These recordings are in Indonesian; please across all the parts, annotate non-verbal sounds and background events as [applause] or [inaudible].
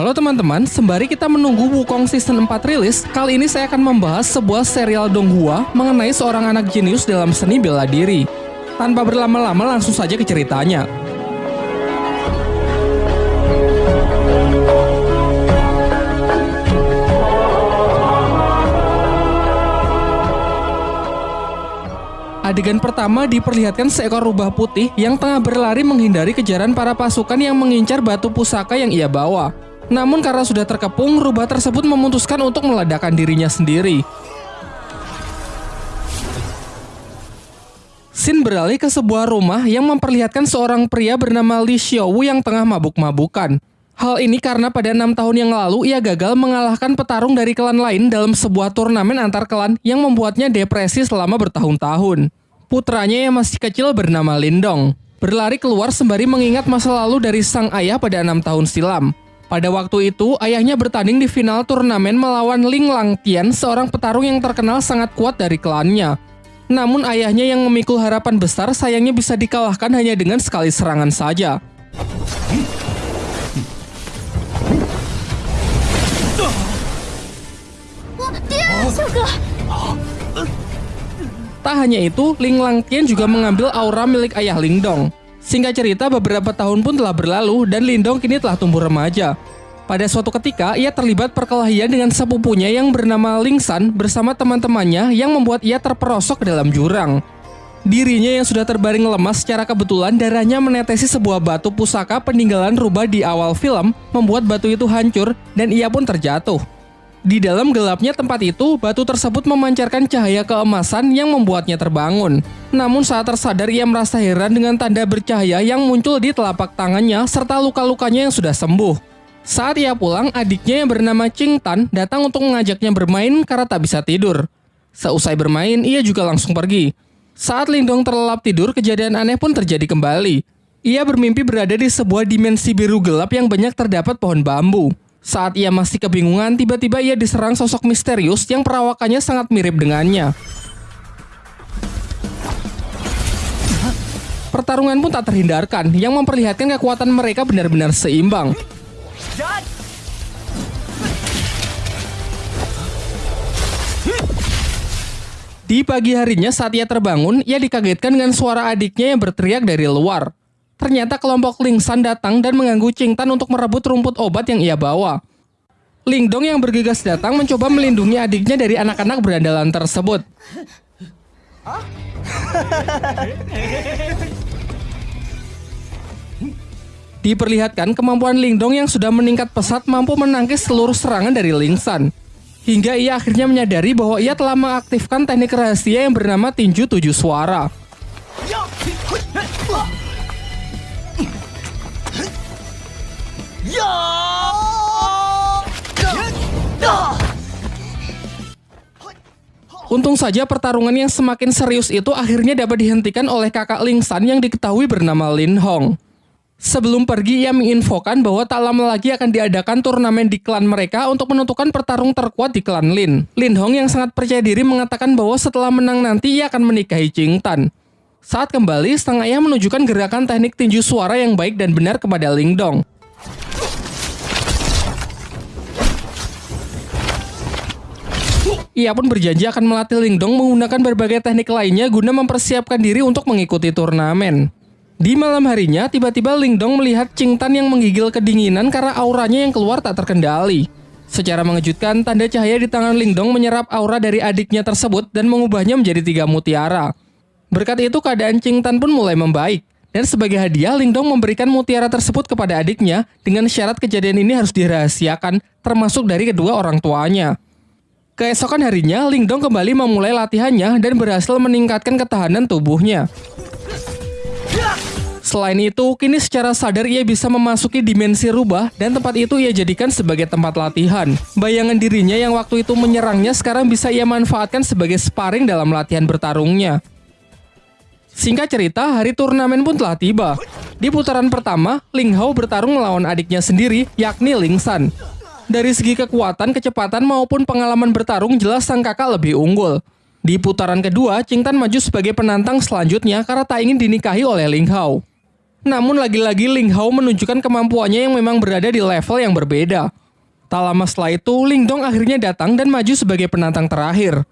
Halo teman-teman, sembari kita menunggu Wukong Season 4 rilis, kali ini saya akan membahas sebuah serial Donghua mengenai seorang anak jenius dalam seni bela diri. Tanpa berlama-lama langsung saja ke ceritanya. Adegan pertama diperlihatkan seekor rubah putih yang tengah berlari menghindari kejaran para pasukan yang mengincar batu pusaka yang ia bawa. Namun karena sudah terkepung, rubah tersebut memutuskan untuk meledakkan dirinya sendiri. Sin beralih ke sebuah rumah yang memperlihatkan seorang pria bernama Li Xiaowu yang tengah mabuk-mabukan. Hal ini karena pada enam tahun yang lalu ia gagal mengalahkan petarung dari klan lain dalam sebuah turnamen antar klan yang membuatnya depresi selama bertahun-tahun putranya yang masih kecil bernama Lindong. Berlari keluar sembari mengingat masa lalu dari sang ayah pada enam tahun silam. Pada waktu itu, ayahnya bertanding di final turnamen melawan Ling Langtian, seorang petarung yang terkenal sangat kuat dari klannya. Namun ayahnya yang memikul harapan besar sayangnya bisa dikalahkan hanya dengan sekali serangan saja. Tak hanya itu, Ling Langtian juga mengambil aura milik ayah Lingdong. Singkat cerita, beberapa tahun pun telah berlalu dan Lindong kini telah tumbuh remaja. Pada suatu ketika, ia terlibat perkelahian dengan sepupunya yang bernama Lingsan bersama teman-temannya yang membuat ia terperosok ke dalam jurang. Dirinya yang sudah terbaring lemas secara kebetulan darahnya menetesi sebuah batu pusaka peninggalan rubah di awal film membuat batu itu hancur dan ia pun terjatuh. Di dalam gelapnya tempat itu, batu tersebut memancarkan cahaya keemasan yang membuatnya terbangun. Namun saat tersadar ia merasa heran dengan tanda bercahaya yang muncul di telapak tangannya serta luka-lukanya yang sudah sembuh. Saat ia pulang, adiknya yang bernama Ching Tan datang untuk mengajaknya bermain karena tak bisa tidur. Seusai bermain, ia juga langsung pergi. Saat Lindong terlelap tidur, kejadian aneh pun terjadi kembali. Ia bermimpi berada di sebuah dimensi biru gelap yang banyak terdapat pohon bambu. Saat ia masih kebingungan, tiba-tiba ia diserang sosok misterius yang perawakannya sangat mirip dengannya. Pertarungan pun tak terhindarkan, yang memperlihatkan kekuatan mereka benar-benar seimbang. Di pagi harinya saat ia terbangun, ia dikagetkan dengan suara adiknya yang berteriak dari luar. Ternyata kelompok Lingsan datang dan mengganggu Tan untuk merebut rumput obat yang ia bawa. Lingdong yang bergegas datang mencoba melindungi adiknya dari anak-anak berandalan tersebut. Diperlihatkan kemampuan Lingdong yang sudah meningkat pesat mampu menangkis seluruh serangan dari Lingsan. Hingga ia akhirnya menyadari bahwa ia telah mengaktifkan teknik rahasia yang bernama tinju tujuh suara. Untung saja pertarungan yang semakin serius itu akhirnya dapat dihentikan oleh kakak Ling San yang diketahui bernama Lin Hong. Sebelum pergi, ia menginfokan bahwa tak lama lagi akan diadakan turnamen di klan mereka untuk menentukan pertarung terkuat di klan Lin. Lin Hong yang sangat percaya diri mengatakan bahwa setelah menang nanti ia akan menikahi Jing Tan. Saat kembali, sang ayah menunjukkan gerakan teknik tinju suara yang baik dan benar kepada Ling Dong. Ia pun berjanji akan melatih Lingdong menggunakan berbagai teknik lainnya guna mempersiapkan diri untuk mengikuti turnamen. Di malam harinya, tiba-tiba Lingdong melihat Tan yang menggigil kedinginan karena auranya yang keluar tak terkendali. Secara mengejutkan, tanda cahaya di tangan Lingdong menyerap aura dari adiknya tersebut dan mengubahnya menjadi tiga mutiara. Berkat itu, keadaan Tan pun mulai membaik. Dan sebagai hadiah, Lingdong memberikan mutiara tersebut kepada adiknya dengan syarat kejadian ini harus dirahasiakan, termasuk dari kedua orang tuanya. Keesokan harinya, Lingdong kembali memulai latihannya dan berhasil meningkatkan ketahanan tubuhnya. Selain itu, kini secara sadar ia bisa memasuki dimensi rubah dan tempat itu ia jadikan sebagai tempat latihan. Bayangan dirinya yang waktu itu menyerangnya sekarang bisa ia manfaatkan sebagai sparring dalam latihan bertarungnya. Singkat cerita, hari turnamen pun telah tiba. Di putaran pertama, Ling Hao bertarung melawan adiknya sendiri, yakni Ling San. Dari segi kekuatan, kecepatan maupun pengalaman bertarung jelas sang kakak lebih unggul. Di putaran kedua, Tan maju sebagai penantang selanjutnya karena tak ingin dinikahi oleh Ling Hao. Namun lagi-lagi Ling Hao menunjukkan kemampuannya yang memang berada di level yang berbeda. Tak lama setelah itu, Ling Dong akhirnya datang dan maju sebagai penantang terakhir.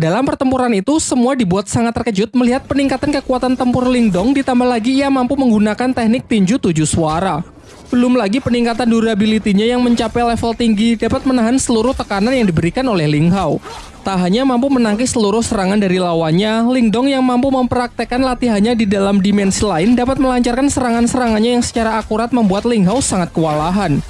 Dalam pertempuran itu, semua dibuat sangat terkejut melihat peningkatan kekuatan tempur Ling Dong ditambah lagi ia mampu menggunakan teknik tinju tujuh suara. Belum lagi peningkatan durability-nya yang mencapai level tinggi dapat menahan seluruh tekanan yang diberikan oleh Ling Hao. Tak hanya mampu menangkis seluruh serangan dari lawannya, Ling Dong yang mampu mempraktekkan latihannya di dalam dimensi lain dapat melancarkan serangan-serangannya yang secara akurat membuat Ling Hao sangat kewalahan.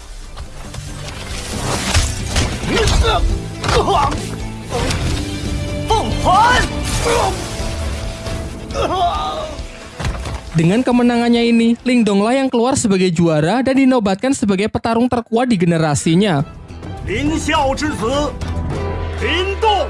Dengan kemenangannya ini, Ling Dong lah yang keluar sebagai juara dan dinobatkan sebagai petarung terkuat di generasinya. Lin Xiao Lindong.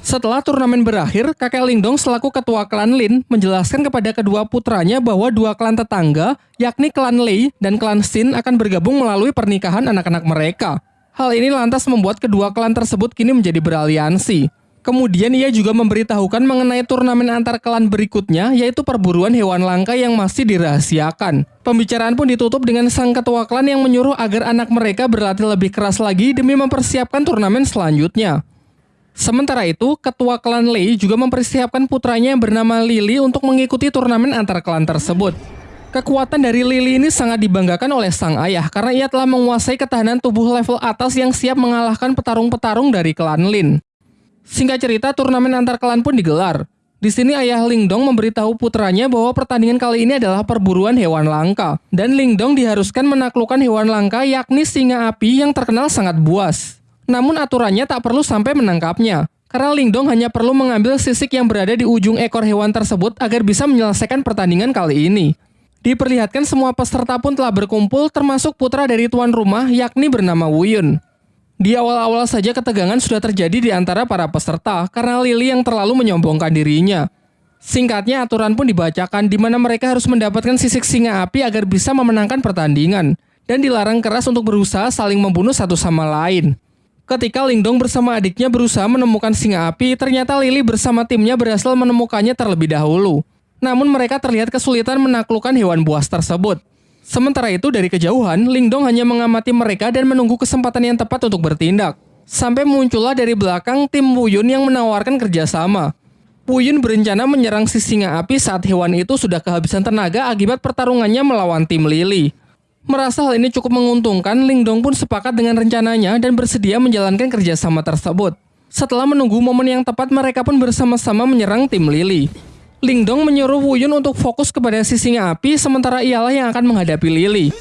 Setelah turnamen berakhir, kakek Lindong selaku ketua klan Lin menjelaskan kepada kedua putranya bahwa dua klan tetangga, yakni klan Lei dan klan Xin akan bergabung melalui pernikahan anak-anak mereka. Hal ini lantas membuat kedua klan tersebut kini menjadi beraliansi. Kemudian ia juga memberitahukan mengenai turnamen antar klan berikutnya, yaitu perburuan hewan langka yang masih dirahasiakan. Pembicaraan pun ditutup dengan sang ketua klan yang menyuruh agar anak mereka berlatih lebih keras lagi demi mempersiapkan turnamen selanjutnya. Sementara itu, ketua klan Lei juga mempersiapkan putranya yang bernama Lily untuk mengikuti turnamen antar klan tersebut. Kekuatan dari Lily ini sangat dibanggakan oleh sang ayah karena ia telah menguasai ketahanan tubuh level atas yang siap mengalahkan petarung-petarung dari klan Lin. Singkat cerita, turnamen antar klan pun digelar. Di sini ayah Lingdong memberitahu putranya bahwa pertandingan kali ini adalah perburuan hewan langka. Dan Lingdong diharuskan menaklukkan hewan langka yakni singa api yang terkenal sangat buas. Namun aturannya tak perlu sampai menangkapnya. Karena Lingdong hanya perlu mengambil sisik yang berada di ujung ekor hewan tersebut agar bisa menyelesaikan pertandingan kali ini. Diperlihatkan semua peserta pun telah berkumpul termasuk putra dari tuan rumah yakni bernama Wuyun. Di awal-awal saja ketegangan sudah terjadi di antara para peserta karena Lily yang terlalu menyombongkan dirinya. Singkatnya aturan pun dibacakan di mana mereka harus mendapatkan sisik singa api agar bisa memenangkan pertandingan dan dilarang keras untuk berusaha saling membunuh satu sama lain. Ketika Lingdong bersama adiknya berusaha menemukan singa api, ternyata Lily bersama timnya berhasil menemukannya terlebih dahulu. Namun mereka terlihat kesulitan menaklukkan hewan buas tersebut. Sementara itu dari kejauhan, Lingdong hanya mengamati mereka dan menunggu kesempatan yang tepat untuk bertindak. Sampai muncullah dari belakang tim Wuyun yang menawarkan kerjasama. Wuyun berencana menyerang si singa api saat hewan itu sudah kehabisan tenaga akibat pertarungannya melawan tim Lily. Merasa hal ini cukup menguntungkan, Lingdong pun sepakat dengan rencananya dan bersedia menjalankan kerjasama tersebut. Setelah menunggu momen yang tepat, mereka pun bersama-sama menyerang tim Lily. Lingdong menyuruh Wuyun untuk fokus kepada si singa api sementara ialah yang akan menghadapi Lily.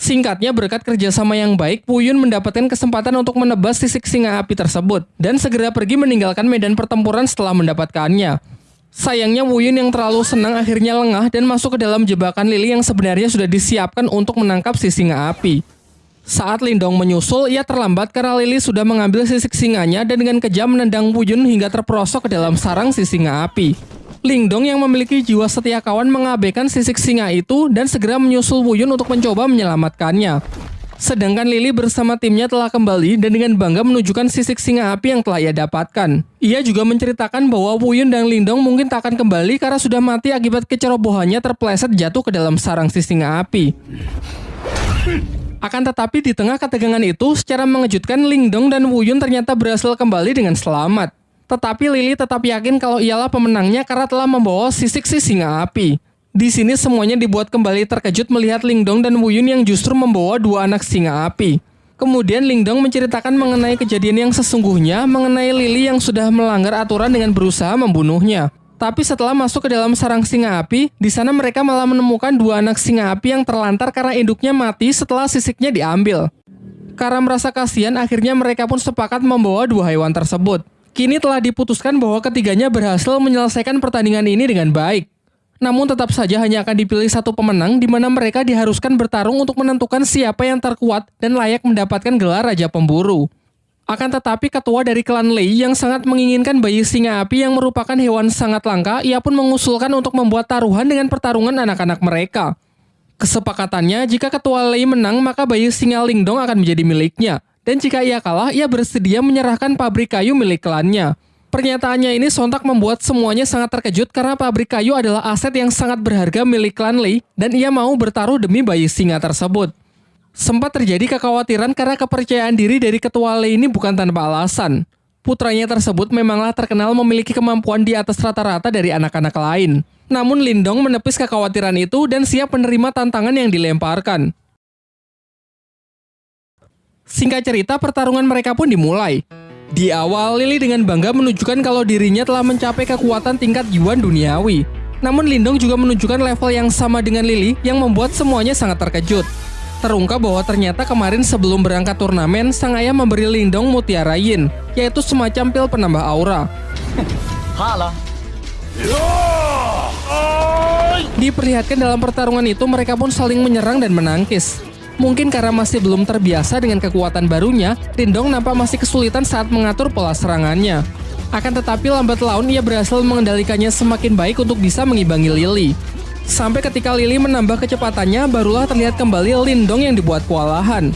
Singkatnya berkat kerjasama yang baik, Wuyun mendapatkan kesempatan untuk menebas sisik singa api tersebut dan segera pergi meninggalkan medan pertempuran setelah mendapatkannya. Sayangnya Wuyun yang terlalu senang akhirnya lengah dan masuk ke dalam jebakan Lily yang sebenarnya sudah disiapkan untuk menangkap si singa api. Saat Lindong menyusul, ia terlambat karena Lily sudah mengambil sisik singanya dan dengan kejam menendang Wuyun hingga terperosok ke dalam sarang si singa api. Lingdong yang memiliki jiwa setia kawan mengabaikan sisik singa itu dan segera menyusul Wuyun untuk mencoba menyelamatkannya. Sedangkan Lily bersama timnya telah kembali dan dengan bangga menunjukkan sisik singa api yang telah ia dapatkan. Ia juga menceritakan bahwa Wuyun dan Lindong mungkin tak akan kembali karena sudah mati akibat kecerobohannya terpleset jatuh ke dalam sarang si singa api. Akan tetapi di tengah ketegangan itu, secara mengejutkan Lingdong dan Wuyun ternyata berhasil kembali dengan selamat. Tetapi Lily tetap yakin kalau ialah pemenangnya karena telah membawa sisik si singa api. Di sini semuanya dibuat kembali terkejut melihat Lingdong dan Wuyun yang justru membawa dua anak singa api. Kemudian Lingdong menceritakan mengenai kejadian yang sesungguhnya mengenai Lily yang sudah melanggar aturan dengan berusaha membunuhnya. Tapi setelah masuk ke dalam sarang singa api, di sana mereka malah menemukan dua anak singa api yang terlantar karena induknya mati setelah sisiknya diambil. Karena merasa kasihan, akhirnya mereka pun sepakat membawa dua hewan tersebut. Kini telah diputuskan bahwa ketiganya berhasil menyelesaikan pertandingan ini dengan baik. Namun tetap saja hanya akan dipilih satu pemenang di mana mereka diharuskan bertarung untuk menentukan siapa yang terkuat dan layak mendapatkan gelar Raja Pemburu. Akan tetapi ketua dari klan Lei yang sangat menginginkan bayi singa api yang merupakan hewan sangat langka, ia pun mengusulkan untuk membuat taruhan dengan pertarungan anak-anak mereka. Kesepakatannya, jika ketua Lei menang, maka bayi singa Lingdong akan menjadi miliknya. Dan jika ia kalah, ia bersedia menyerahkan pabrik kayu milik klannya. Pernyataannya ini sontak membuat semuanya sangat terkejut karena pabrik kayu adalah aset yang sangat berharga milik klan Lee dan ia mau bertaruh demi bayi singa tersebut. Sempat terjadi kekhawatiran karena kepercayaan diri dari ketua Lee ini bukan tanpa alasan. Putranya tersebut memanglah terkenal memiliki kemampuan di atas rata-rata dari anak-anak lain. Namun Lindong menepis kekhawatiran itu dan siap menerima tantangan yang dilemparkan. Singkat cerita, pertarungan mereka pun dimulai. Di awal, Lily dengan bangga menunjukkan kalau dirinya telah mencapai kekuatan tingkat Yuan duniawi. Namun Lindong juga menunjukkan level yang sama dengan Lily yang membuat semuanya sangat terkejut. Terungkap bahwa ternyata kemarin sebelum berangkat turnamen, sang ayah memberi Lindong Mutiara Yin, yaitu semacam pil penambah aura. Diperlihatkan dalam pertarungan itu mereka pun saling menyerang dan menangkis. Mungkin karena masih belum terbiasa dengan kekuatan barunya, Lindong nampak masih kesulitan saat mengatur pola serangannya. Akan tetapi lambat laun ia berhasil mengendalikannya semakin baik untuk bisa mengimbangi Lily. Sampai ketika Lily menambah kecepatannya, barulah terlihat kembali Lindong yang dibuat kewalahan.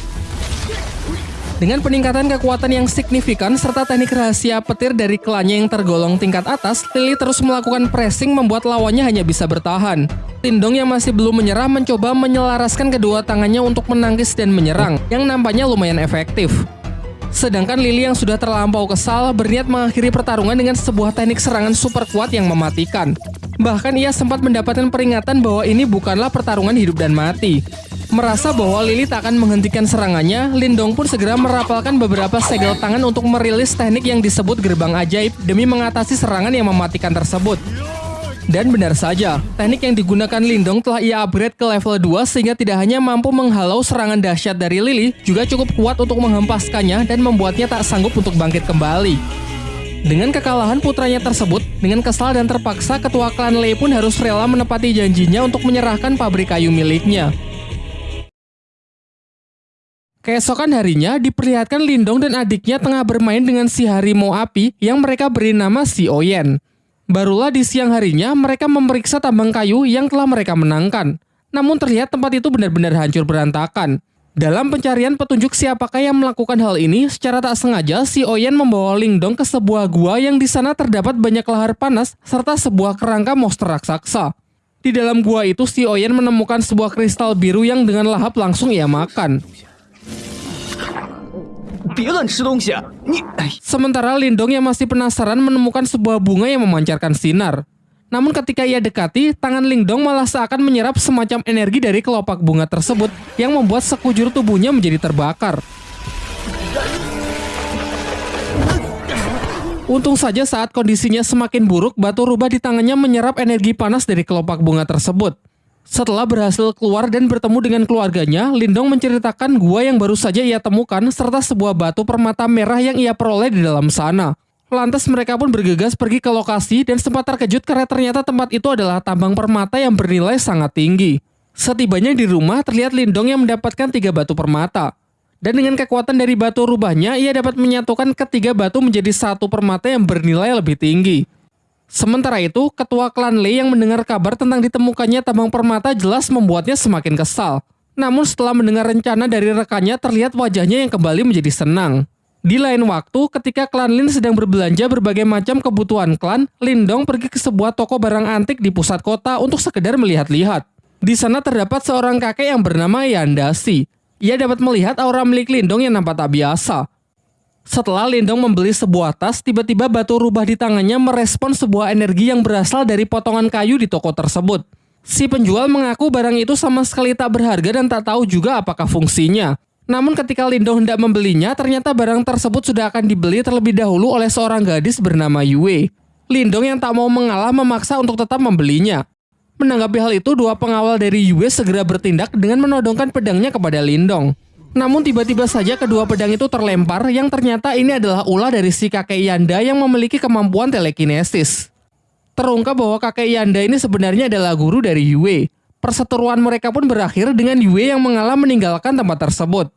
Dengan peningkatan kekuatan yang signifikan serta teknik rahasia petir dari klannya yang tergolong tingkat atas, Lily terus melakukan pressing membuat lawannya hanya bisa bertahan. Lindong yang masih belum menyerah mencoba menyelaraskan kedua tangannya untuk menangkis dan menyerang, yang nampaknya lumayan efektif. Sedangkan Lily yang sudah terlampau kesal berniat mengakhiri pertarungan dengan sebuah teknik serangan super kuat yang mematikan. Bahkan ia sempat mendapatkan peringatan bahwa ini bukanlah pertarungan hidup dan mati. Merasa bahwa Lily tak akan menghentikan serangannya, Lindong pun segera merapalkan beberapa segel tangan untuk merilis teknik yang disebut gerbang ajaib demi mengatasi serangan yang mematikan tersebut. Dan benar saja, teknik yang digunakan Lindong telah ia upgrade ke level 2 sehingga tidak hanya mampu menghalau serangan dahsyat dari Lily, juga cukup kuat untuk menghempaskannya dan membuatnya tak sanggup untuk bangkit kembali. Dengan kekalahan putranya tersebut, dengan kesal dan terpaksa ketua klan Lei pun harus rela menepati janjinya untuk menyerahkan pabrik kayu miliknya. Keesokan harinya, diperlihatkan Lindong dan adiknya tengah bermain dengan si harimau api yang mereka beri nama si Oyen. Barulah di siang harinya, mereka memeriksa tambang kayu yang telah mereka menangkan. Namun terlihat tempat itu benar-benar hancur berantakan. Dalam pencarian petunjuk siapakah yang melakukan hal ini, secara tak sengaja si Oyen membawa Lingdong ke sebuah gua yang di sana terdapat banyak lahar panas serta sebuah kerangka monster raksasa. Di dalam gua itu si Oyen menemukan sebuah kristal biru yang dengan lahap langsung ia makan. Sementara Lindong yang masih penasaran menemukan sebuah bunga yang memancarkan sinar. Namun ketika ia dekati, tangan Lingdong malah seakan menyerap semacam energi dari kelopak bunga tersebut yang membuat sekujur tubuhnya menjadi terbakar. Untung saja saat kondisinya semakin buruk, batu rubah di tangannya menyerap energi panas dari kelopak bunga tersebut. Setelah berhasil keluar dan bertemu dengan keluarganya, Lindong menceritakan gua yang baru saja ia temukan serta sebuah batu permata merah yang ia peroleh di dalam sana. Lantas mereka pun bergegas pergi ke lokasi dan sempat terkejut karena ternyata tempat itu adalah tambang permata yang bernilai sangat tinggi. Setibanya di rumah, terlihat Lindong yang mendapatkan tiga batu permata. Dan dengan kekuatan dari batu rubahnya, ia dapat menyatukan ketiga batu menjadi satu permata yang bernilai lebih tinggi. Sementara itu, ketua klan Lei yang mendengar kabar tentang ditemukannya tambang permata jelas membuatnya semakin kesal. Namun setelah mendengar rencana dari rekannya, terlihat wajahnya yang kembali menjadi senang. Di lain waktu, ketika klan Lin sedang berbelanja berbagai macam kebutuhan klan, Lindong pergi ke sebuah toko barang antik di pusat kota untuk sekedar melihat-lihat. Di sana terdapat seorang kakek yang bernama Yandasi. Ia dapat melihat aura milik Lindong yang nampak tak biasa. Setelah Lindong membeli sebuah tas, tiba-tiba batu rubah di tangannya merespon sebuah energi yang berasal dari potongan kayu di toko tersebut. Si penjual mengaku barang itu sama sekali tak berharga dan tak tahu juga apakah fungsinya. Namun ketika Lindong hendak membelinya, ternyata barang tersebut sudah akan dibeli terlebih dahulu oleh seorang gadis bernama Yue. Lindong yang tak mau mengalah memaksa untuk tetap membelinya. Menanggapi hal itu, dua pengawal dari Yue segera bertindak dengan menodongkan pedangnya kepada Lindong. Namun tiba-tiba saja kedua pedang itu terlempar yang ternyata ini adalah ulah dari si kakek Yanda yang memiliki kemampuan telekinesis. Terungkap bahwa kakek Yanda ini sebenarnya adalah guru dari Yue. Perseteruan mereka pun berakhir dengan Yue yang mengalah meninggalkan tempat tersebut.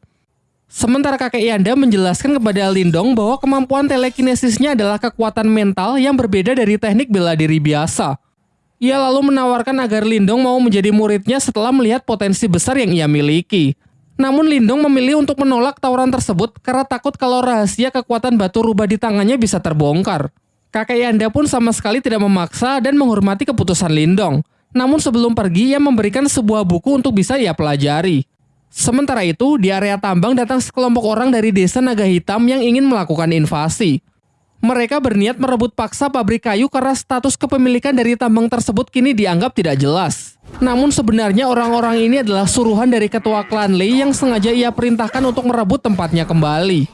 Sementara kakek Yanda menjelaskan kepada Lindong bahwa kemampuan telekinesisnya adalah kekuatan mental yang berbeda dari teknik bela diri biasa. Ia lalu menawarkan agar Lindong mau menjadi muridnya setelah melihat potensi besar yang ia miliki. Namun Lindong memilih untuk menolak tawaran tersebut karena takut kalau rahasia kekuatan batu rubah di tangannya bisa terbongkar. Kakek Yanda pun sama sekali tidak memaksa dan menghormati keputusan Lindong. Namun sebelum pergi, ia memberikan sebuah buku untuk bisa ia pelajari. Sementara itu, di area tambang datang sekelompok orang dari desa Naga Hitam yang ingin melakukan invasi. Mereka berniat merebut paksa pabrik kayu karena status kepemilikan dari tambang tersebut kini dianggap tidak jelas. Namun sebenarnya orang-orang ini adalah suruhan dari ketua klan Lei yang sengaja ia perintahkan untuk merebut tempatnya kembali.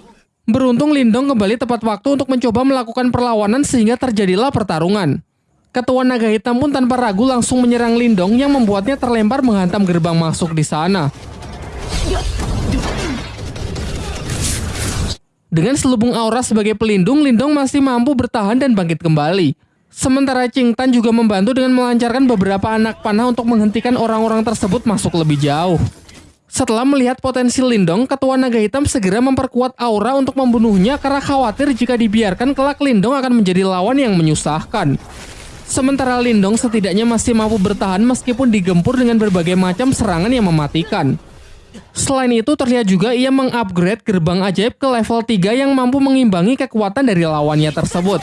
Beruntung Lindong kembali tepat waktu untuk mencoba melakukan perlawanan sehingga terjadilah pertarungan. Ketua Naga Hitam pun tanpa ragu langsung menyerang Lindong yang membuatnya terlempar menghantam gerbang masuk di sana. Dengan selubung aura sebagai pelindung, Lindong masih mampu bertahan dan bangkit kembali. Sementara Ching Tan juga membantu dengan melancarkan beberapa anak panah untuk menghentikan orang-orang tersebut masuk lebih jauh. Setelah melihat potensi Lindong, Ketua Naga Hitam segera memperkuat aura untuk membunuhnya karena khawatir jika dibiarkan kelak Lindong akan menjadi lawan yang menyusahkan. Sementara Lindong setidaknya masih mampu bertahan meskipun digempur dengan berbagai macam serangan yang mematikan. Selain itu, terlihat juga ia mengupgrade gerbang ajaib ke level 3 yang mampu mengimbangi kekuatan dari lawannya tersebut.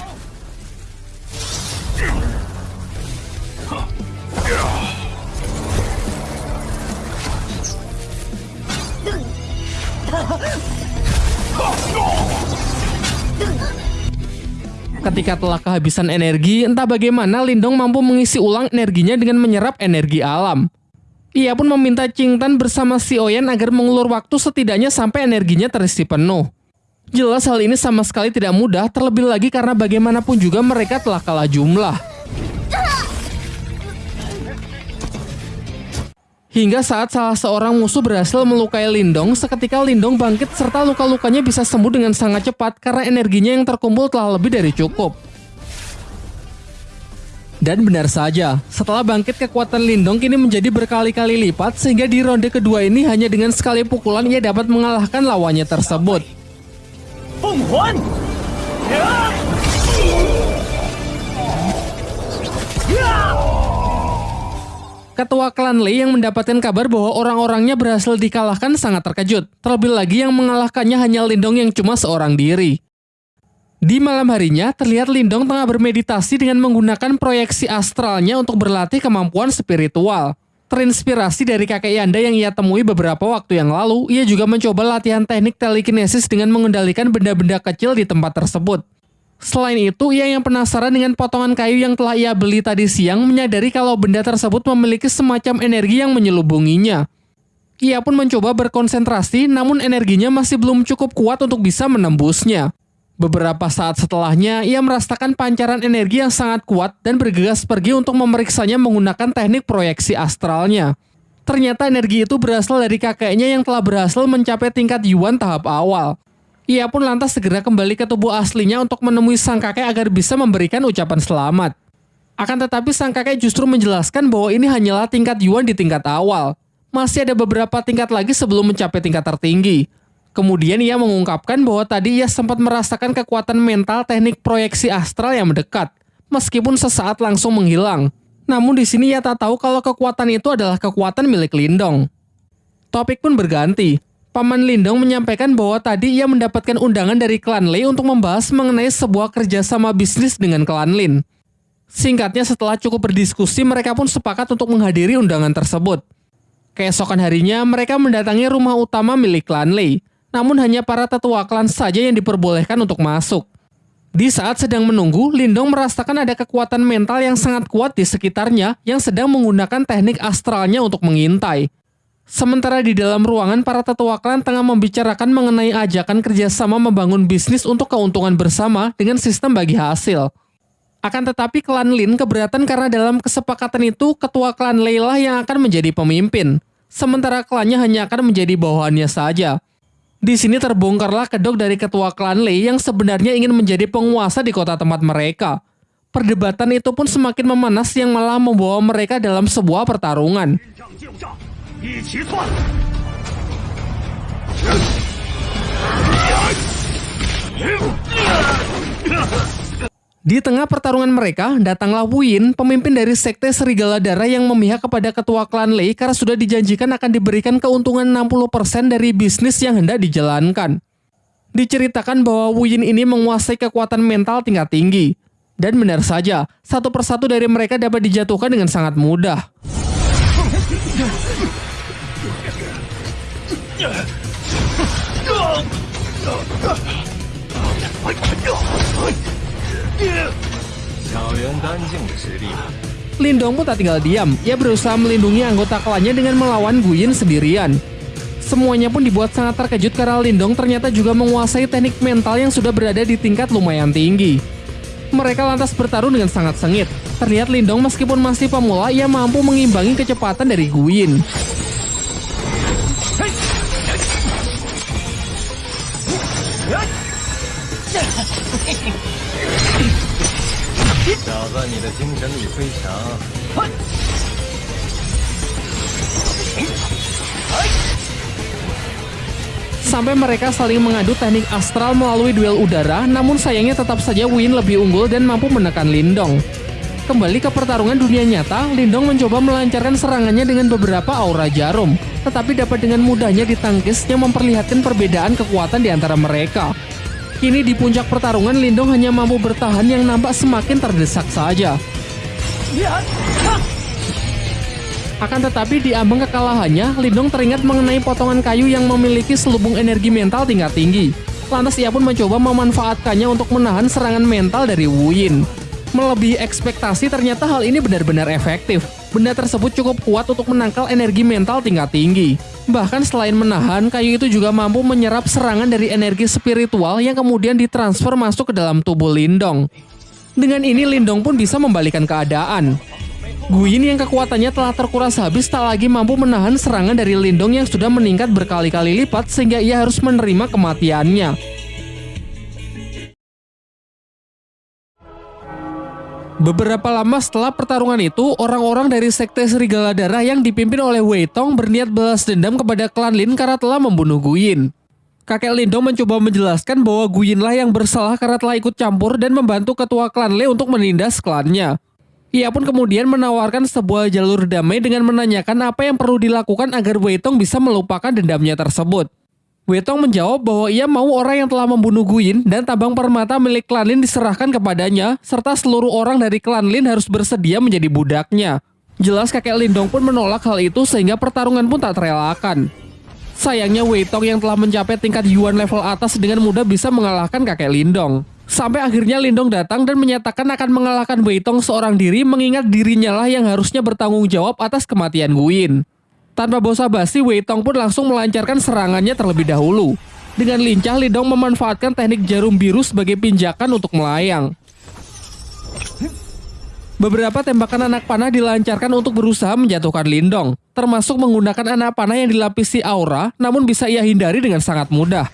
Ketika telah kehabisan energi, entah bagaimana Lindong mampu mengisi ulang energinya dengan menyerap energi alam. Ia pun meminta Tan bersama si Oyen agar mengulur waktu setidaknya sampai energinya terisi penuh. Jelas hal ini sama sekali tidak mudah, terlebih lagi karena bagaimanapun juga mereka telah kalah jumlah. Hingga saat salah seorang musuh berhasil melukai Lindong, seketika Lindong bangkit serta luka-lukanya bisa sembuh dengan sangat cepat karena energinya yang terkumpul telah lebih dari cukup. Dan benar saja, setelah bangkit kekuatan Lindong kini menjadi berkali-kali lipat sehingga di ronde kedua ini hanya dengan sekali pukulan ia dapat mengalahkan lawannya tersebut. Ketua klan Lei yang mendapatkan kabar bahwa orang-orangnya berhasil dikalahkan sangat terkejut. Terlebih lagi yang mengalahkannya hanya Lindong yang cuma seorang diri. Di malam harinya, terlihat Lindong tengah bermeditasi dengan menggunakan proyeksi astralnya untuk berlatih kemampuan spiritual. Terinspirasi dari kakek Yanda yang ia temui beberapa waktu yang lalu, ia juga mencoba latihan teknik telekinesis dengan mengendalikan benda-benda kecil di tempat tersebut. Selain itu, ia yang penasaran dengan potongan kayu yang telah ia beli tadi siang menyadari kalau benda tersebut memiliki semacam energi yang menyelubunginya. Ia pun mencoba berkonsentrasi, namun energinya masih belum cukup kuat untuk bisa menembusnya. Beberapa saat setelahnya, ia merasakan pancaran energi yang sangat kuat dan bergegas pergi untuk memeriksanya menggunakan teknik proyeksi astralnya. Ternyata energi itu berasal dari kakeknya yang telah berhasil mencapai tingkat Yuan tahap awal. Ia pun lantas segera kembali ke tubuh aslinya untuk menemui sang kakek agar bisa memberikan ucapan selamat. Akan tetapi sang kakek justru menjelaskan bahwa ini hanyalah tingkat Yuan di tingkat awal. Masih ada beberapa tingkat lagi sebelum mencapai tingkat tertinggi. Kemudian ia mengungkapkan bahwa tadi ia sempat merasakan kekuatan mental teknik proyeksi astral yang mendekat, meskipun sesaat langsung menghilang. Namun di sini ia tak tahu kalau kekuatan itu adalah kekuatan milik Lindong. Topik pun berganti. Paman Lindong menyampaikan bahwa tadi ia mendapatkan undangan dari klan Lei untuk membahas mengenai sebuah kerjasama bisnis dengan klan Lin. Singkatnya setelah cukup berdiskusi, mereka pun sepakat untuk menghadiri undangan tersebut. Keesokan harinya, mereka mendatangi rumah utama milik klan Lei namun hanya para tetua klan saja yang diperbolehkan untuk masuk. Di saat sedang menunggu, Lindong merasakan ada kekuatan mental yang sangat kuat di sekitarnya yang sedang menggunakan teknik astralnya untuk mengintai. Sementara di dalam ruangan, para tetua klan tengah membicarakan mengenai ajakan kerjasama membangun bisnis untuk keuntungan bersama dengan sistem bagi hasil. Akan tetapi klan Lin keberatan karena dalam kesepakatan itu ketua klan Leila yang akan menjadi pemimpin, sementara klannya hanya akan menjadi bawahannya saja. Di sini terbongkarlah kedok dari ketua klan Lei yang sebenarnya ingin menjadi penguasa di kota tempat mereka. Perdebatan itu pun semakin memanas yang malah membawa mereka dalam sebuah pertarungan. Di tengah pertarungan mereka, datanglah Wu Yin, pemimpin dari sekte Serigala Darah yang memihak kepada ketua klan Lei karena sudah dijanjikan akan diberikan keuntungan 60% dari bisnis yang hendak dijalankan. Diceritakan bahwa Wu Yin ini menguasai kekuatan mental tingkat tinggi. Dan benar saja, satu persatu dari mereka dapat dijatuhkan dengan sangat mudah. Lindong pun tak tinggal diam. Ia berusaha melindungi anggota klannya dengan melawan Guyin sendirian. Semuanya pun dibuat sangat terkejut karena Lindong ternyata juga menguasai teknik mental yang sudah berada di tingkat lumayan tinggi. Mereka lantas bertarung dengan sangat sengit. Terlihat Lindong meskipun masih pemula, ia mampu mengimbangi kecepatan dari Guyin. Sampai mereka saling mengadu teknik astral melalui duel udara, namun sayangnya tetap saja Win lebih unggul dan mampu menekan Lindong. Kembali ke pertarungan dunia nyata, Lindong mencoba melancarkan serangannya dengan beberapa aura jarum, tetapi dapat dengan mudahnya ditangkis yang memperlihatkan perbedaan kekuatan di antara mereka. Kini di puncak pertarungan Lindong hanya mampu bertahan yang nampak semakin terdesak saja. Akan tetapi di ambang kekalahannya, Lindong teringat mengenai potongan kayu yang memiliki selubung energi mental tingkat tinggi. Lantas ia pun mencoba memanfaatkannya untuk menahan serangan mental dari Wu Yin. Melebihi ekspektasi ternyata hal ini benar-benar efektif. Benda tersebut cukup kuat untuk menangkal energi mental tingkat tinggi. Bahkan selain menahan, kayu itu juga mampu menyerap serangan dari energi spiritual yang kemudian ditransfer masuk ke dalam tubuh Lindong. Dengan ini Lindong pun bisa membalikan keadaan. Guyin yang kekuatannya telah terkuras habis tak lagi mampu menahan serangan dari Lindong yang sudah meningkat berkali-kali lipat sehingga ia harus menerima kematiannya. Beberapa lama setelah pertarungan itu, orang-orang dari Sekte Serigala Darah yang dipimpin oleh Wei Tong berniat balas dendam kepada klan Lin karena telah membunuh Guyin. Kakek Lindong mencoba menjelaskan bahwa Guyin lah yang bersalah karena telah ikut campur dan membantu ketua klan Le untuk menindas klannya. Ia pun kemudian menawarkan sebuah jalur damai dengan menanyakan apa yang perlu dilakukan agar Wei Tong bisa melupakan dendamnya tersebut. Wetong menjawab bahwa ia mau orang yang telah membunuh Guyin dan tabang permata milik klan Lin diserahkan kepadanya, serta seluruh orang dari klan Lin harus bersedia menjadi budaknya. Jelas kakek Lindong pun menolak hal itu sehingga pertarungan pun tak terelakkan. Sayangnya Weitong yang telah mencapai tingkat Yuan level atas dengan mudah bisa mengalahkan kakek Lindong. Sampai akhirnya Lindong datang dan menyatakan akan mengalahkan Weitong seorang diri mengingat dirinya lah yang harusnya bertanggung jawab atas kematian Guyin. Tanpa basa-basi, Wei Tong pun langsung melancarkan serangannya terlebih dahulu. Dengan lincah, Lidong memanfaatkan teknik jarum biru sebagai pinjakan untuk melayang. Beberapa tembakan anak panah dilancarkan untuk berusaha menjatuhkan Lindong, termasuk menggunakan anak panah yang dilapisi aura, namun bisa ia hindari dengan sangat mudah.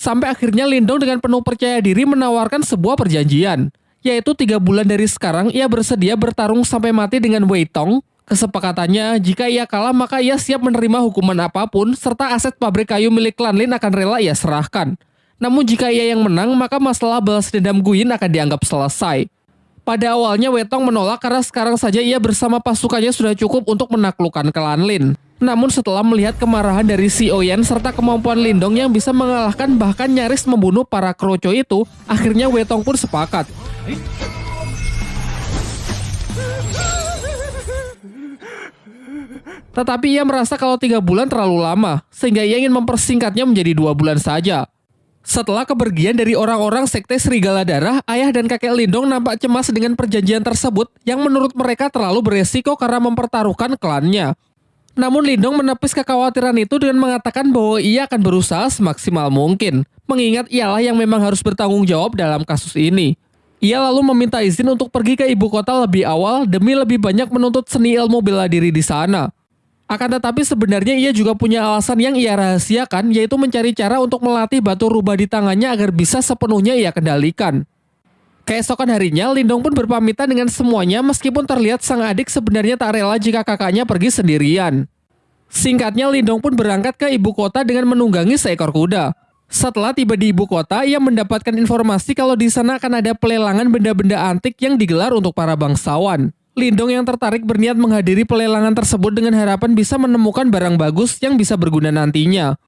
Sampai akhirnya Lindong dengan penuh percaya diri menawarkan sebuah perjanjian, yaitu tiga bulan dari sekarang ia bersedia bertarung sampai mati dengan Wei Tong. Kesepakatannya, jika ia kalah maka ia siap menerima hukuman apa pun, serta aset pabrik kayu milik klan Lin akan rela ia serahkan. Namun jika ia yang menang, maka masalah balas dendam Guyin akan dianggap selesai. Pada awalnya Wetong menolak karena sekarang saja ia bersama pasukannya sudah cukup untuk menaklukkan klan Lin. Namun setelah melihat kemarahan dari si Oyen serta kemampuan Lindong yang bisa mengalahkan bahkan nyaris membunuh para kroco itu, akhirnya Wetong pun sepakat. Tetapi ia merasa kalau tiga bulan terlalu lama, sehingga ia ingin mempersingkatnya menjadi dua bulan saja. Setelah kepergian dari orang-orang Sekte Serigala Darah, ayah dan kakek Lindong nampak cemas dengan perjanjian tersebut yang menurut mereka terlalu beresiko karena mempertaruhkan klannya. Namun Lindong menepis kekhawatiran itu dengan mengatakan bahwa ia akan berusaha semaksimal mungkin, mengingat ialah yang memang harus bertanggung jawab dalam kasus ini. Ia lalu meminta izin untuk pergi ke ibu kota lebih awal demi lebih banyak menuntut seni ilmu bela diri di sana. Akan tetapi sebenarnya ia juga punya alasan yang ia rahasiakan yaitu mencari cara untuk melatih batu rubah di tangannya agar bisa sepenuhnya ia kendalikan. Keesokan harinya, Lindong pun berpamitan dengan semuanya meskipun terlihat sang adik sebenarnya tak rela jika kakaknya pergi sendirian. Singkatnya, Lindong pun berangkat ke ibu kota dengan menunggangi seekor kuda. Setelah tiba di ibu kota, ia mendapatkan informasi kalau di sana akan ada pelelangan benda-benda antik yang digelar untuk para bangsawan. Lindong yang tertarik berniat menghadiri pelelangan tersebut dengan harapan bisa menemukan barang bagus yang bisa berguna nantinya.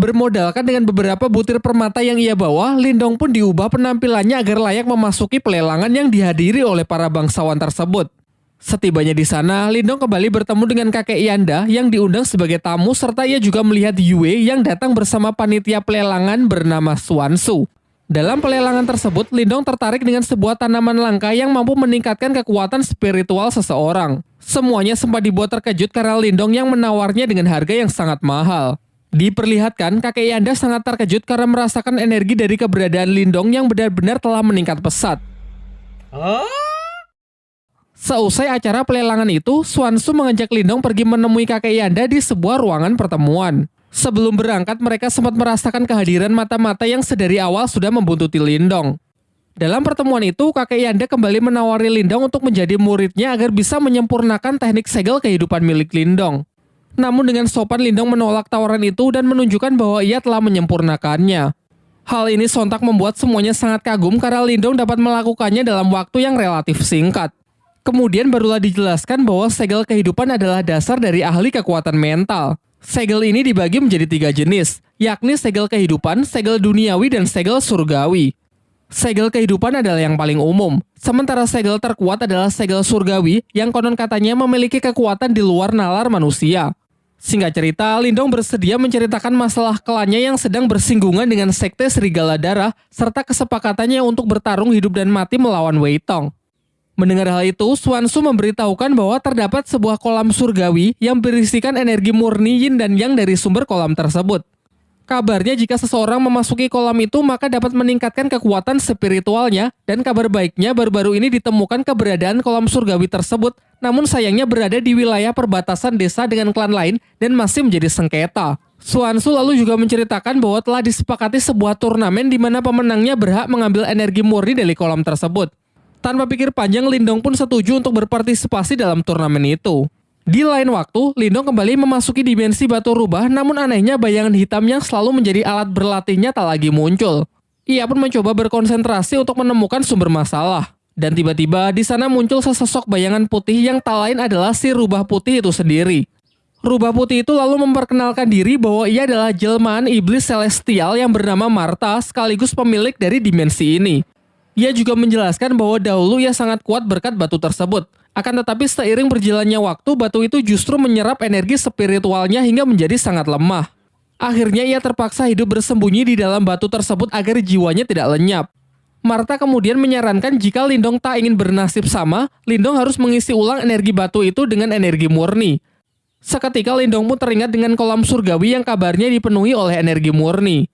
Bermodalkan dengan beberapa butir permata yang ia bawa, Lindong pun diubah penampilannya agar layak memasuki pelelangan yang dihadiri oleh para bangsawan tersebut. Setibanya di sana, Lindong kembali bertemu dengan kakek Yanda yang diundang sebagai tamu serta ia juga melihat Yue yang datang bersama panitia pelelangan bernama Swansu. Dalam pelelangan tersebut, Lindong tertarik dengan sebuah tanaman langka yang mampu meningkatkan kekuatan spiritual seseorang. Semuanya sempat dibuat terkejut karena Lindong yang menawarnya dengan harga yang sangat mahal. Diperlihatkan, kakek Yanda sangat terkejut karena merasakan energi dari keberadaan Lindong yang benar-benar telah meningkat pesat. Seusai acara pelelangan itu, Swansu mengajak Lindong pergi menemui kakek Yanda di sebuah ruangan pertemuan. Sebelum berangkat, mereka sempat merasakan kehadiran mata-mata yang sedari awal sudah membuntuti Lindong. Dalam pertemuan itu, kakek Yanda kembali menawari Lindong untuk menjadi muridnya agar bisa menyempurnakan teknik segel kehidupan milik Lindong. Namun dengan sopan Lindong menolak tawaran itu dan menunjukkan bahwa ia telah menyempurnakannya. Hal ini sontak membuat semuanya sangat kagum karena Lindong dapat melakukannya dalam waktu yang relatif singkat. Kemudian barulah dijelaskan bahwa segel kehidupan adalah dasar dari ahli kekuatan mental. Segel ini dibagi menjadi tiga jenis, yakni segel kehidupan, segel duniawi, dan segel surgawi. Segel kehidupan adalah yang paling umum, sementara segel terkuat adalah segel surgawi yang konon katanya memiliki kekuatan di luar nalar manusia. Singkat cerita, Lindong bersedia menceritakan masalah klannya yang sedang bersinggungan dengan sekte Serigala Darah serta kesepakatannya untuk bertarung hidup dan mati melawan Wei Tong. Mendengar hal itu, Swansu memberitahukan bahwa terdapat sebuah kolam surgawi yang berisikan energi murni yin dan yang dari sumber kolam tersebut. Kabarnya jika seseorang memasuki kolam itu maka dapat meningkatkan kekuatan spiritualnya dan kabar baiknya baru-baru ini ditemukan keberadaan kolam surgawi tersebut namun sayangnya berada di wilayah perbatasan desa dengan klan lain dan masih menjadi sengketa. Swansu lalu juga menceritakan bahwa telah disepakati sebuah turnamen di mana pemenangnya berhak mengambil energi murni dari kolam tersebut. Tanpa pikir panjang, Lindong pun setuju untuk berpartisipasi dalam turnamen itu. Di lain waktu, Lindong kembali memasuki dimensi batu rubah, namun anehnya bayangan hitam yang selalu menjadi alat berlatihnya tak lagi muncul. Ia pun mencoba berkonsentrasi untuk menemukan sumber masalah. Dan tiba-tiba di sana muncul sesosok bayangan putih yang tak lain adalah si rubah putih itu sendiri. Rubah putih itu lalu memperkenalkan diri bahwa ia adalah jelmaan iblis celestial yang bernama Marta sekaligus pemilik dari dimensi ini. Ia juga menjelaskan bahwa dahulu ia sangat kuat berkat batu tersebut. Akan tetapi seiring berjalannya waktu, batu itu justru menyerap energi spiritualnya hingga menjadi sangat lemah. Akhirnya ia terpaksa hidup bersembunyi di dalam batu tersebut agar jiwanya tidak lenyap. Marta kemudian menyarankan jika Lindong tak ingin bernasib sama, Lindong harus mengisi ulang energi batu itu dengan energi murni. Seketika Lindong pun teringat dengan kolam surgawi yang kabarnya dipenuhi oleh energi murni.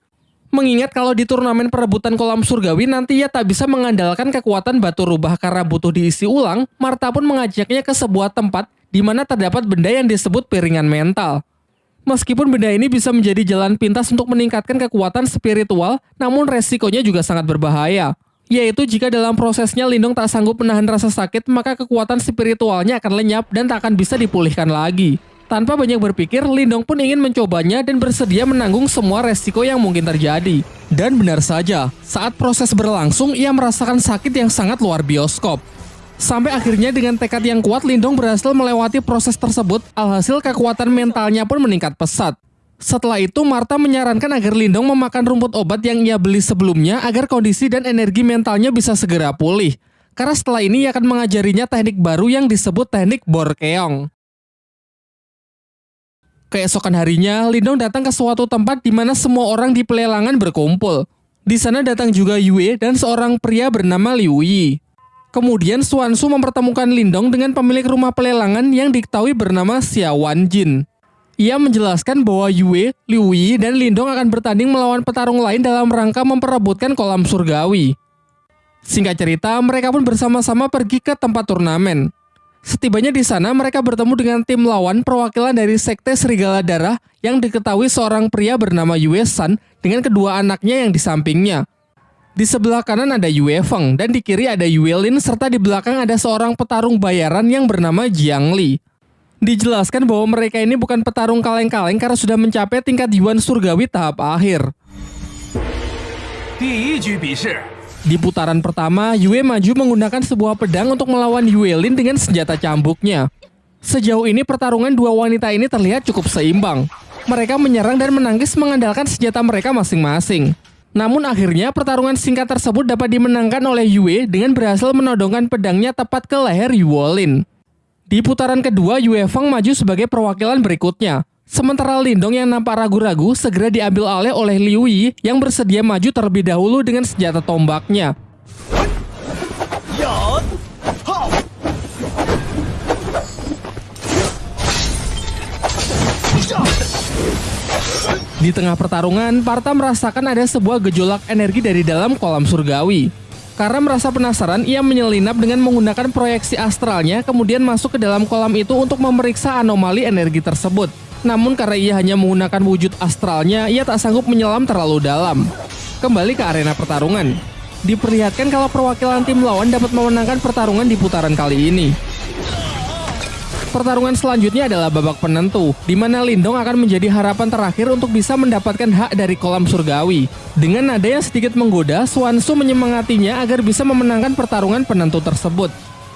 Mengingat kalau di turnamen perebutan kolam surgawi nanti ia tak bisa mengandalkan kekuatan batu rubah karena butuh diisi ulang, Marta pun mengajaknya ke sebuah tempat di mana terdapat benda yang disebut piringan mental. Meskipun benda ini bisa menjadi jalan pintas untuk meningkatkan kekuatan spiritual, namun resikonya juga sangat berbahaya. Yaitu jika dalam prosesnya Lindung tak sanggup menahan rasa sakit, maka kekuatan spiritualnya akan lenyap dan tak akan bisa dipulihkan lagi. Tanpa banyak berpikir, Lindong pun ingin mencobanya dan bersedia menanggung semua resiko yang mungkin terjadi. Dan benar saja, saat proses berlangsung, ia merasakan sakit yang sangat luar bioskop. Sampai akhirnya dengan tekad yang kuat, Lindong berhasil melewati proses tersebut, alhasil kekuatan mentalnya pun meningkat pesat. Setelah itu, Marta menyarankan agar Lindong memakan rumput obat yang ia beli sebelumnya agar kondisi dan energi mentalnya bisa segera pulih. Karena setelah ini ia akan mengajarinya teknik baru yang disebut teknik Borkeong. Keesokan harinya, Lindong datang ke suatu tempat di mana semua orang di pelelangan berkumpul. Di sana datang juga Yue dan seorang pria bernama Liu Yi. Kemudian Swansu mempertemukan Lindong dengan pemilik rumah pelelangan yang diketahui bernama Xia Jin. Ia menjelaskan bahwa Yue, Liu Yi, dan Lindong akan bertanding melawan petarung lain dalam rangka memperebutkan kolam surgawi. Singkat cerita, mereka pun bersama-sama pergi ke tempat turnamen. Setibanya di sana, mereka bertemu dengan tim lawan perwakilan dari Sekte Serigala Darah yang diketahui seorang pria bernama Yue San dengan kedua anaknya yang di sampingnya. Di sebelah kanan ada Yue Feng dan di kiri ada Yue Lin serta di belakang ada seorang petarung bayaran yang bernama Jiang Li. Dijelaskan bahwa mereka ini bukan petarung kaleng-kaleng karena sudah mencapai tingkat Yuan Surgawi tahap akhir. Di putaran pertama, Yue maju menggunakan sebuah pedang untuk melawan Yue Lin dengan senjata cambuknya. Sejauh ini pertarungan dua wanita ini terlihat cukup seimbang. Mereka menyerang dan menangkis mengandalkan senjata mereka masing-masing. Namun akhirnya pertarungan singkat tersebut dapat dimenangkan oleh Yue dengan berhasil menodongkan pedangnya tepat ke leher Yue Lin. Di putaran kedua, Yue Feng maju sebagai perwakilan berikutnya. Sementara Lindong yang nampak ragu-ragu segera diambil alih oleh Liu Yi yang bersedia maju terlebih dahulu dengan senjata tombaknya. Di tengah pertarungan, Parta merasakan ada sebuah gejolak energi dari dalam kolam surgawi. Karena merasa penasaran, ia menyelinap dengan menggunakan proyeksi astralnya kemudian masuk ke dalam kolam itu untuk memeriksa anomali energi tersebut. Namun karena ia hanya menggunakan wujud astralnya, ia tak sanggup menyelam terlalu dalam. Kembali ke arena pertarungan. Diperlihatkan kalau perwakilan tim lawan dapat memenangkan pertarungan di putaran kali ini. Pertarungan selanjutnya adalah babak penentu, di mana Lindong akan menjadi harapan terakhir untuk bisa mendapatkan hak dari kolam surgawi. Dengan nada yang sedikit menggoda, Swansu menyemangatinya agar bisa memenangkan pertarungan penentu tersebut.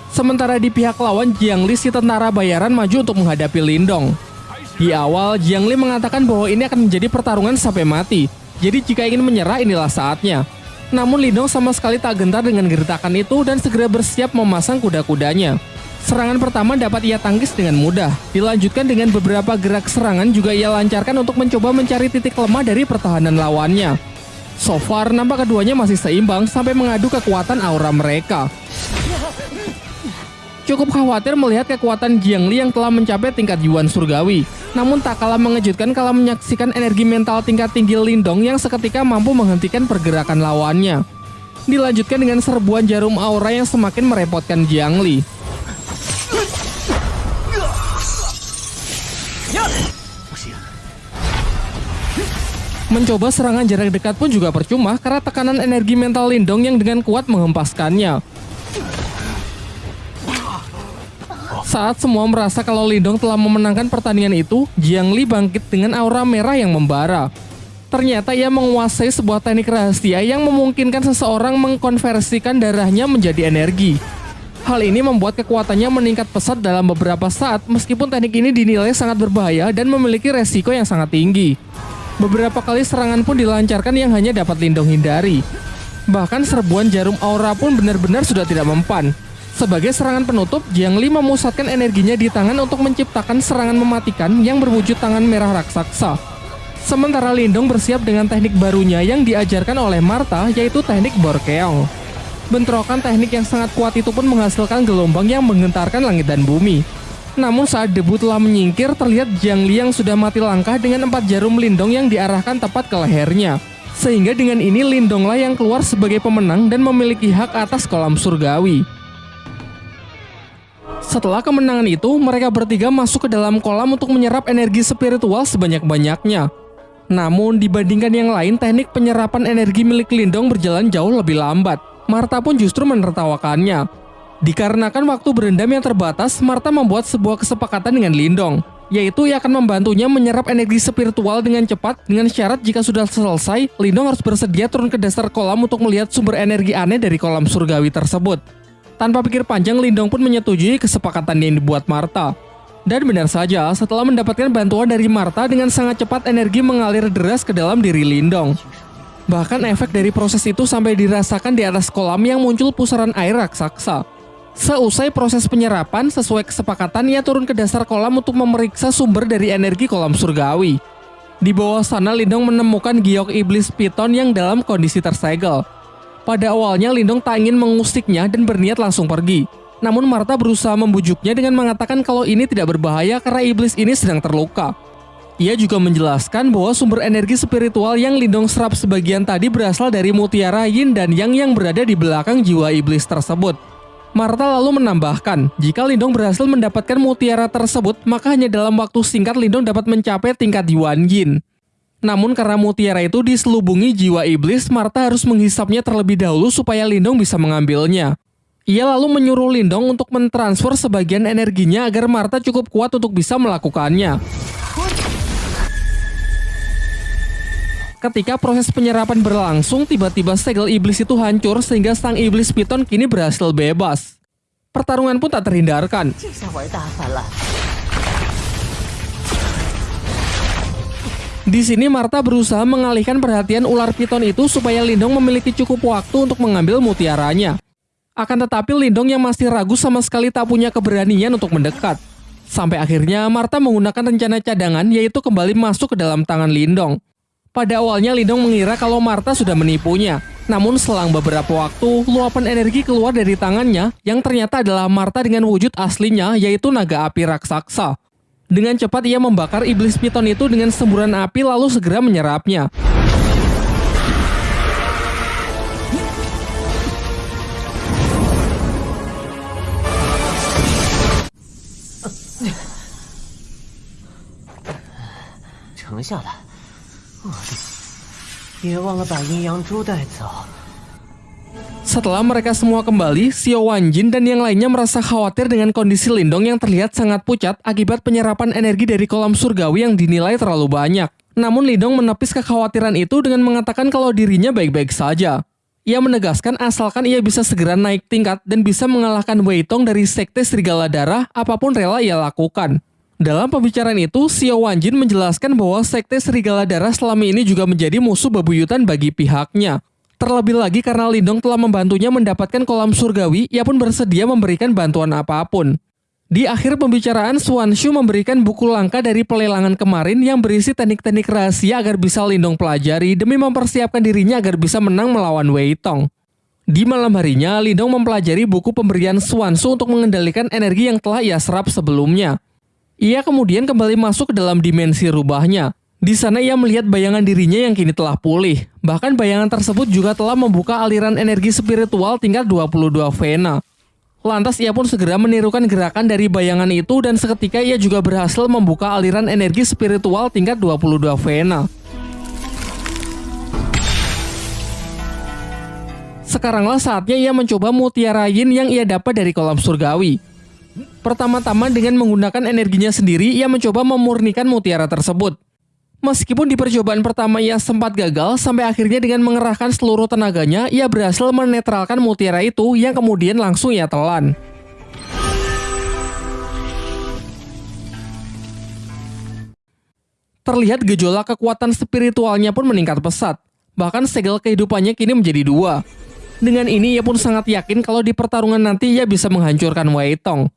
Sementara di pihak lawan, Jiang Li si tentara bayaran maju untuk menghadapi Lindong. Di awal, Jiang Li mengatakan bahwa ini akan menjadi pertarungan sampai mati. Jadi jika ingin menyerah inilah saatnya. Namun Lindong sama sekali tak gentar dengan gertakan itu dan segera bersiap memasang kuda-kudanya. Serangan pertama dapat ia tangkis dengan mudah. Dilanjutkan dengan beberapa gerak serangan juga ia lancarkan untuk mencoba mencari titik lemah dari pertahanan lawannya. So far, nampak keduanya masih seimbang sampai mengadu kekuatan aura mereka. Cukup khawatir melihat kekuatan Jiang Li yang telah mencapai tingkat Yuan Surgawi. Namun tak kalah mengejutkan kalau menyaksikan energi mental tingkat tinggi Lindong yang seketika mampu menghentikan pergerakan lawannya. Dilanjutkan dengan serbuan jarum aura yang semakin merepotkan Jiang Li. Mencoba serangan jarak dekat pun juga percuma karena tekanan energi mental Lindong yang dengan kuat menghempaskannya. Saat semua merasa kalau Lindong telah memenangkan pertandingan itu, Jiang Li bangkit dengan aura merah yang membara. Ternyata ia menguasai sebuah teknik rahasia yang memungkinkan seseorang mengkonversikan darahnya menjadi energi. Hal ini membuat kekuatannya meningkat pesat dalam beberapa saat meskipun teknik ini dinilai sangat berbahaya dan memiliki resiko yang sangat tinggi. Beberapa kali serangan pun dilancarkan yang hanya dapat Lindong hindari. Bahkan serbuan jarum aura pun benar-benar sudah tidak mempan. Sebagai serangan penutup, Jiang Li memusatkan energinya di tangan untuk menciptakan serangan mematikan yang berwujud tangan merah raksasa. Sementara Lindong bersiap dengan teknik barunya yang diajarkan oleh Marta yaitu teknik Borkeong. Bentrokan teknik yang sangat kuat itu pun menghasilkan gelombang yang menggentarkan langit dan bumi. Namun saat debu telah menyingkir, terlihat Jiang Li yang sudah mati langkah dengan empat jarum Lindong yang diarahkan tepat ke lehernya. Sehingga dengan ini Lindonglah yang keluar sebagai pemenang dan memiliki hak atas kolam surgawi. Setelah kemenangan itu, mereka bertiga masuk ke dalam kolam untuk menyerap energi spiritual sebanyak-banyaknya. Namun, dibandingkan yang lain, teknik penyerapan energi milik Lindong berjalan jauh lebih lambat. Marta pun justru menertawakannya. Dikarenakan waktu berendam yang terbatas, Marta membuat sebuah kesepakatan dengan Lindong, yaitu ia akan membantunya menyerap energi spiritual dengan cepat dengan syarat jika sudah selesai, Lindong harus bersedia turun ke dasar kolam untuk melihat sumber energi aneh dari kolam surgawi tersebut. Tanpa pikir panjang, Lindong pun menyetujui kesepakatan yang dibuat Marta. Dan benar saja, setelah mendapatkan bantuan dari Marta dengan sangat cepat energi mengalir deras ke dalam diri Lindong. Bahkan efek dari proses itu sampai dirasakan di atas kolam yang muncul pusaran air raksasa. Seusai proses penyerapan, sesuai kesepakatan ia turun ke dasar kolam untuk memeriksa sumber dari energi kolam surgawi. Di bawah sana Lindong menemukan giok iblis piton yang dalam kondisi tersegel. Pada awalnya Lindong tak ingin mengusiknya dan berniat langsung pergi. Namun Marta berusaha membujuknya dengan mengatakan kalau ini tidak berbahaya karena iblis ini sedang terluka. Ia juga menjelaskan bahwa sumber energi spiritual yang Lindong serap sebagian tadi berasal dari mutiara yin dan yang yang berada di belakang jiwa iblis tersebut. Marta lalu menambahkan, jika Lindong berhasil mendapatkan mutiara tersebut, maka hanya dalam waktu singkat Lindong dapat mencapai tingkat Yuan Yin. Namun karena mutiara itu diselubungi jiwa iblis, Marta harus menghisapnya terlebih dahulu supaya Lindong bisa mengambilnya. Ia lalu menyuruh Lindong untuk mentransfer sebagian energinya agar Marta cukup kuat untuk bisa melakukannya. Ketika proses penyerapan berlangsung, tiba-tiba segel iblis itu hancur sehingga sang iblis piton kini berhasil bebas. Pertarungan pun tak terhindarkan. Di sini Marta berusaha mengalihkan perhatian ular piton itu supaya Lindong memiliki cukup waktu untuk mengambil mutiaranya. Akan tetapi Lindong yang masih ragu sama sekali tak punya keberanian untuk mendekat. Sampai akhirnya Marta menggunakan rencana cadangan yaitu kembali masuk ke dalam tangan Lindong. Pada awalnya Lindong mengira kalau Marta sudah menipunya. Namun selang beberapa waktu, luapan energi keluar dari tangannya yang ternyata adalah Marta dengan wujud aslinya yaitu naga api raksasa. Dengan cepat ia membakar iblis piton itu dengan semburan api lalu segera menyerapnya. Setelah mereka semua kembali, Xiao Wanjin dan yang lainnya merasa khawatir dengan kondisi Lindong yang terlihat sangat pucat akibat penyerapan energi dari kolam surgawi yang dinilai terlalu banyak. Namun Lindong menepis kekhawatiran itu dengan mengatakan kalau dirinya baik-baik saja. Ia menegaskan asalkan ia bisa segera naik tingkat dan bisa mengalahkan Wei Tong dari Sekte Serigala Darah, apa pun rela ia lakukan. Dalam pembicaraan itu, Xiao Wanjin menjelaskan bahwa Sekte Serigala Darah selama ini juga menjadi musuh bebuyutan bagi pihaknya. Terlebih lagi karena Lindong telah membantunya mendapatkan kolam surgawi, ia pun bersedia memberikan bantuan apa pun. Di akhir pembicaraan, Suan Shu memberikan buku langka dari pelelangan kemarin yang berisi teknik-teknik rahasia agar bisa Lindong pelajari demi mempersiapkan dirinya agar bisa menang melawan Wei Tong. Di malam harinya, Lindong mempelajari buku pemberian Suan Shu untuk mengendalikan energi yang telah ia serap sebelumnya. Ia kemudian kembali masuk ke dalam dimensi rubahnya. Di sana ia melihat bayangan dirinya yang kini telah pulih. Bahkan bayangan tersebut juga telah membuka aliran energi spiritual tingkat 22 Vena. Lantas ia pun segera menirukan gerakan dari bayangan itu dan seketika ia juga berhasil membuka aliran energi spiritual tingkat 22 Vena. Sekaranglah saatnya ia mencoba mutiara yin yang ia dapat dari kolam surgawi. Pertama-tama dengan menggunakan energinya sendiri, ia mencoba memurnikan mutiara tersebut. Meskipun di percobaan pertama ia sempat gagal, sampai akhirnya dengan mengerahkan seluruh tenaganya, ia berhasil menetralkan mutiara itu yang kemudian langsung ia telan. Terlihat gejolak kekuatan spiritualnya pun meningkat pesat. Bahkan segel kehidupannya kini menjadi dua. Dengan ini ia pun sangat yakin kalau di pertarungan nanti ia bisa menghancurkan Wei Tong.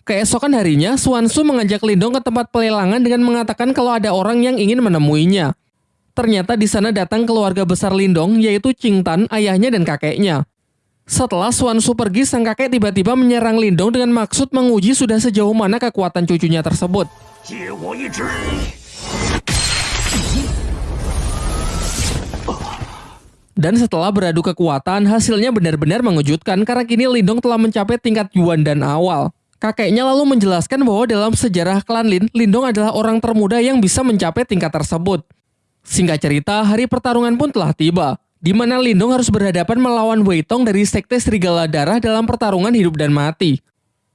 Keesokan harinya, Suansu mengajak Lindong ke tempat pelelangan dengan mengatakan kalau ada orang yang ingin menemuinya. Ternyata di sana datang keluarga besar Lindong, yaitu Qing Tan, ayahnya dan kakeknya. Setelah Suansu pergi, sang kakek tiba-tiba menyerang Lindong dengan maksud menguji sudah sejauh mana kekuatan cucunya tersebut. Dan setelah beradu kekuatan, hasilnya benar-benar mengejutkan karena kini Lindong telah mencapai tingkat Yuan dan awal. Kakeknya lalu menjelaskan bahwa dalam sejarah klan Lin, Lindong adalah orang termuda yang bisa mencapai tingkat tersebut. Singkat cerita, hari pertarungan pun telah tiba, di mana Lindong harus berhadapan melawan Wei Tong dari Sekte Serigala Darah dalam pertarungan hidup dan mati.